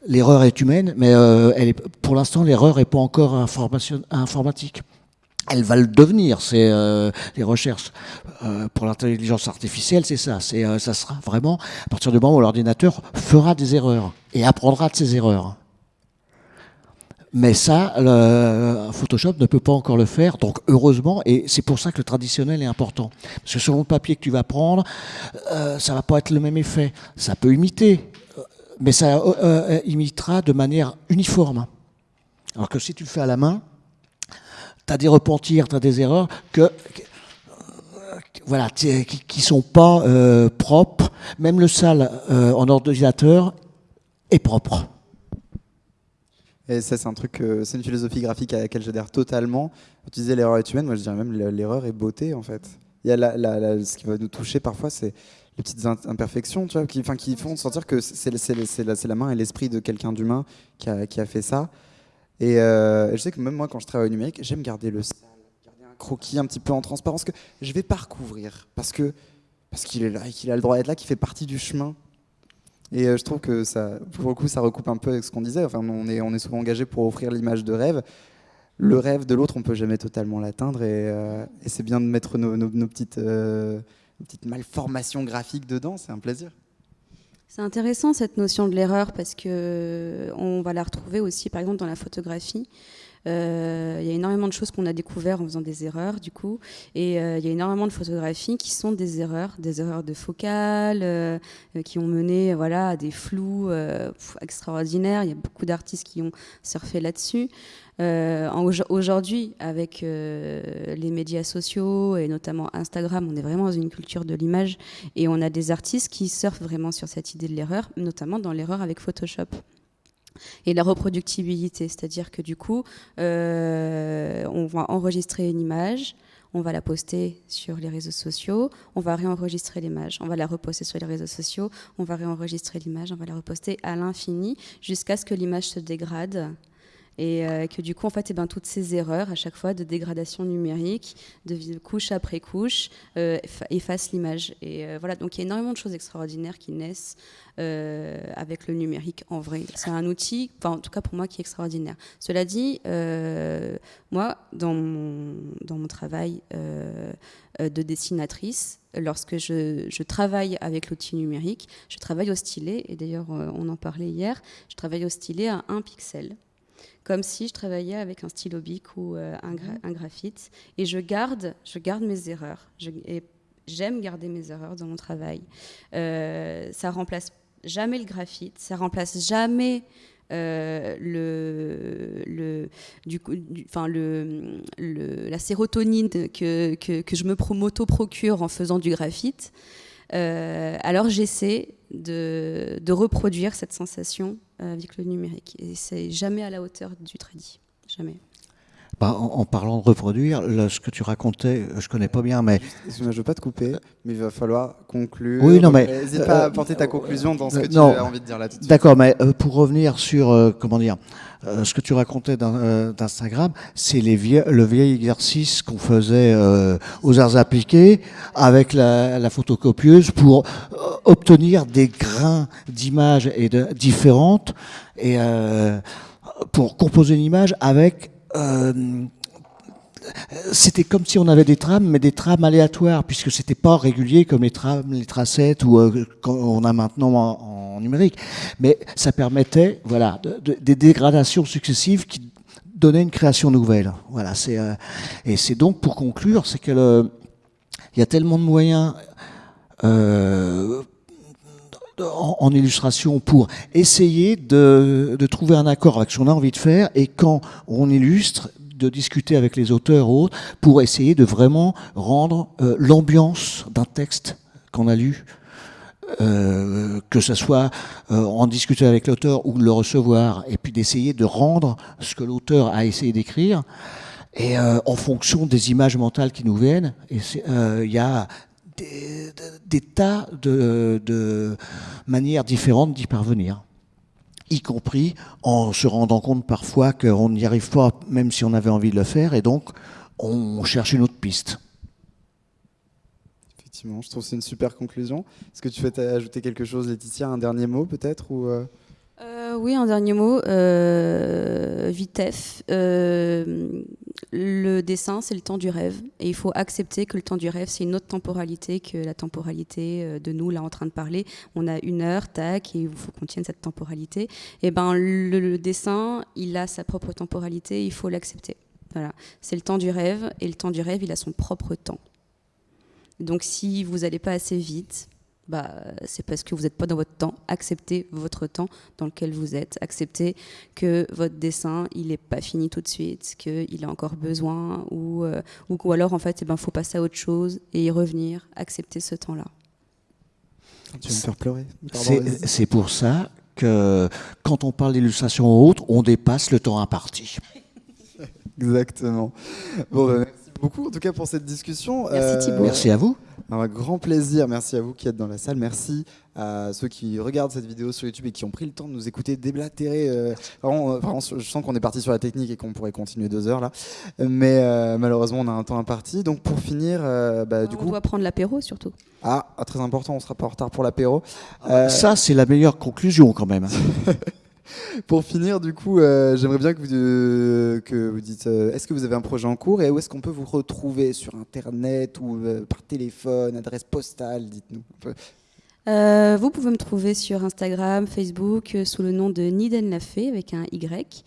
l'erreur est humaine, mais euh, pour l'instant, l'erreur n'est pas encore informatique. Elle va le devenir, c'est euh, les recherches euh, pour l'intelligence artificielle, c'est ça. C'est, ça sera vraiment à partir du moment où l'ordinateur fera des erreurs et apprendra de ses erreurs. Mais ça, Photoshop ne peut pas encore le faire, donc heureusement, et c'est pour ça que le traditionnel est important. Parce que selon le papier que tu vas prendre, ça va pas être le même effet. Ça peut imiter, mais ça euh, euh, imitera de manière uniforme. Alors que si tu le fais à la main, tu as des repentirs, tu as des erreurs que, voilà, qui ne sont pas euh, propres. Même le sale en ordinateur est propre. Et ça, c'est un truc, c'est une philosophie graphique à laquelle j'adhère totalement. Tu disais l'erreur est humaine, moi je dirais même l'erreur est beauté en fait. Il y a ce qui va nous toucher parfois, c'est petites imperfections, tu vois, qui, font sentir que c'est la, main et l'esprit de quelqu'un d'humain qui a, fait ça. Et euh, je sais que même moi, quand je travaille au numérique, j'aime garder le garder un croquis un petit peu en transparence que je vais pas recouvrir parce qu'il est là et qu'il a le droit d'être là, qu'il fait partie du chemin. Et euh, je trouve que ça, pour le coup, ça recoupe un peu avec ce qu'on disait. On est, souvent engagé pour offrir l'image de rêve. Le rêve de l'autre, on peut jamais totalement l'atteindre, et, euh, c'est bien de mettre nos petites une petite malformation graphique dedans, c'est un plaisir. C'est intéressant cette notion de l'erreur parce que on va la retrouver aussi par exemple dans la photographie. Euh, il y a énormément de choses qu'on a découvert en faisant des erreurs, du coup. Et euh, il y a énormément de photographies qui sont des erreurs, des erreurs de focale, euh, qui ont mené voilà, à des flous extraordinaires. Il y a beaucoup d'artistes qui ont surfé là-dessus. Aujourd'hui, avec les médias sociaux et notamment Instagram, on est vraiment dans une culture de l'image et on a des artistes qui surfent vraiment sur cette idée de l'erreur, notamment dans l'erreur avec Photoshop et la reproductibilité, c'est-à-dire que du coup, euh, on va enregistrer une image, on va la poster sur les réseaux sociaux, on va réenregistrer l'image, on va la reposter sur les réseaux sociaux, on va réenregistrer l'image, on va la reposter à l'infini jusqu'à ce que l'image se dégrade et que du coup, en fait, eh ben, toutes ces erreurs, à chaque fois, de dégradation numérique, de couche après couche, effacent l'image. Et voilà, donc il y a énormément de choses extraordinaires qui naissent avec le numérique en vrai. C'est un outil, en tout cas pour moi, qui est extraordinaire. Cela dit, moi, dans mon, travail de dessinatrice, lorsque je, travaille avec l'outil numérique, je travaille au stylet, et d'ailleurs euh, on en parlait hier, je travaille au stylet à un pixel, comme si je travaillais avec un stylo bic ou euh, mhm. un, graphite, et je garde, je garde mes erreurs. et j'aime garder mes erreurs dans mon travail. Euh, ça remplace jamais le graphite, ça remplace jamais euh, le, le, du, le, la sérotonine que, que, que je me m'auto-procure en faisant du graphite. Euh, alors j'essaie de, de, reproduire cette sensation avec le numérique. Et c'est jamais à la hauteur du tradit. Jamais. Bah, en, parlant de reproduire, ce que tu racontais, je connais pas bien, mais. Excuse-moi, je veux pas te couper, mais il va falloir conclure. Oui, non, mais. N'hésite pas à euh, porter ta conclusion dans ce que tu as envie de dire là tout de suite. D'accord, mais euh, pour revenir sur, euh, comment dire, ce que tu racontais d'Instagram, c'est le vieil exercice qu'on faisait aux arts appliqués avec la, photocopieuse pour obtenir des grains d'images de, différentes et pour composer une image avec euh, c'était comme si on avait des trames, mais des trames aléatoires, puisque c'était pas régulier comme les trames, les tracettes ou euh, qu'on a maintenant en, numérique. Mais ça permettait, voilà, des dégradations successives qui donnaient une création nouvelle. Voilà, c'est euh, et c'est donc pour conclure, c'est que il y a tellement de moyens. Euh, en, illustration pour essayer de, trouver un accord avec ce qu'on a envie de faire et quand on illustre, de discuter avec les auteurs ou autres pour essayer de vraiment rendre euh, l'ambiance d'un texte qu'on a lu euh, que ce soit euh, en discuter avec l'auteur ou de le recevoir, et puis d'essayer de rendre ce que l'auteur a essayé d'écrire. Et en fonction des images mentales qui nous viennent, il y a des, tas de, manières différentes d'y parvenir y compris en se rendant compte parfois qu'on n'y arrive pas, même si on avait envie de le faire, et donc on cherche une autre piste. Effectivement, je trouve que c'est une super conclusion. Est-ce que tu veux ajouter quelque chose, Laetitia, un dernier mot peut-être ou euh oui, un dernier mot. Euh, Vitef. Euh, le dessin, c'est le temps du rêve. Et il faut accepter que le temps du rêve, c'est une autre temporalité que la temporalité de nous, là, en train de parler. On a une heure, tac, et il faut qu'on tienne cette temporalité. Et eh ben, le, dessin, il a sa propre temporalité, il faut l'accepter. Voilà. C'est le temps du rêve, et le temps du rêve, il a son propre temps. Donc, si vous n'allez pas assez vite, bah, c'est parce que vous n'êtes pas dans votre temps. Acceptez votre temps dans lequel vous êtes. Acceptez que votre dessin, il n'est pas fini tout de suite, qu'il a encore besoin, ou, euh, ou, alors en fait, il eh ben, faut passer à autre chose et y revenir. Accepter ce temps-là. Tu vas me faire pleurer. C'est pour ça que quand on parle d'illustration autre, on dépasse le temps imparti. Exactement. Bon, bah, merci beaucoup en tout cas pour cette discussion. Merci Thibault. Merci à vous. Un grand plaisir. Merci à vous qui êtes dans la salle. Merci à ceux qui regardent cette vidéo sur YouTube et qui ont pris le temps de nous écouter déblatérer. Euh, vraiment, je sens qu'on est parti sur la technique et qu'on pourrait continuer deux heures là. Mais euh, malheureusement, on a un temps imparti. Donc pour finir, euh, bah, du on coup. On doit prendre l'apéro surtout. Ah, ah, très important, on sera pas en retard pour l'apéro. Ça, c'est la meilleure conclusion quand même. Pour finir, du coup, euh, j'aimerais bien que vous, euh, dites euh, est-ce que vous avez un projet en cours et où est-ce qu'on peut vous retrouver? Sur Internet ou par téléphone, adresse postale Dites-nous. Vous pouvez me trouver sur Instagram, Facebook sous le nom de Niden Lafay avec un Y.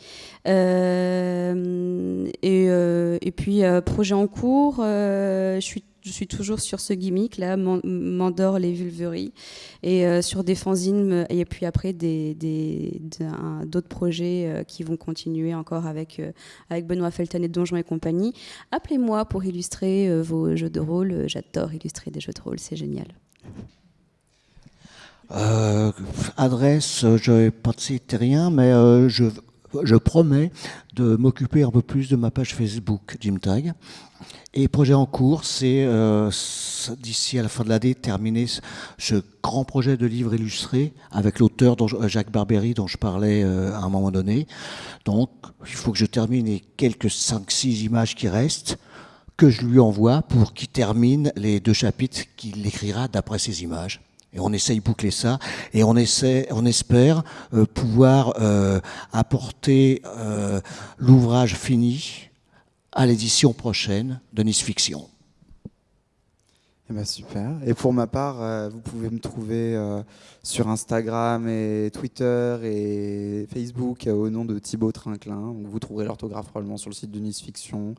et, et, puis, projet en cours, je suis toujours sur ce gimmick là, Mandor les vulveries, et euh, sur des fanzines, et puis après d'autres projets euh, qui vont continuer encore avec, euh, avec Benoît Felton et Donjon et compagnie. Appelez-moi pour illustrer vos jeux de rôle. J'adore illustrer des jeux de rôle, c'est génial. Adresse, je n'ai pas cité rien, mais je je promets de m'occuper un peu plus de ma page Facebook Jim Tag. Et projet en cours, c'est euh, d'ici à la fin de l'année terminer ce grand projet de livre illustré avec l'auteur Jacques Barbery dont je parlais euh, à un moment donné. Donc il faut que je termine les quelques 5-6 images qui restent que je lui envoie pour qu'il termine les deux chapitres qu'il écrira d'après ces images. Et on essaye boucler ça, et on, essaie, on espère euh, pouvoir euh, apporter euh, l'ouvrage fini à l'édition prochaine de Nice Fiction. Eh ben super. Et pour ma part, vous pouvez me trouver sur Instagram et Twitter et Facebook au nom de Thibaut Trinclin. Vous trouverez l'orthographe probablement sur le site de Nice Fiction.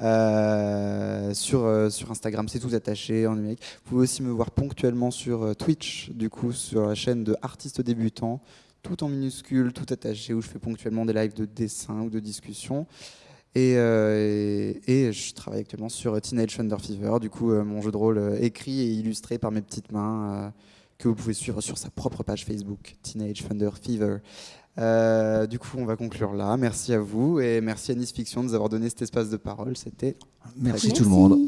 Euh, sur, euh, sur Instagram, c'est tout attaché en numérique. Vous pouvez aussi me voir ponctuellement sur euh, Twitch, du coup, sur la chaîne de artistes débutants, tout en minuscule, tout attaché, où je fais ponctuellement des lives de dessin ou de discussion. Et, je travaille actuellement sur Teenage Thunder Fever, du coup, mon jeu de rôle écrit et illustré par mes petites mains, que vous pouvez suivre sur sa propre page Facebook, Teenage Thunder Fever. Euh, du coup, on va conclure là. Merci à vous et merci à Nice Fiction de nous avoir donné cet espace de parole. C'était. Merci tout le monde.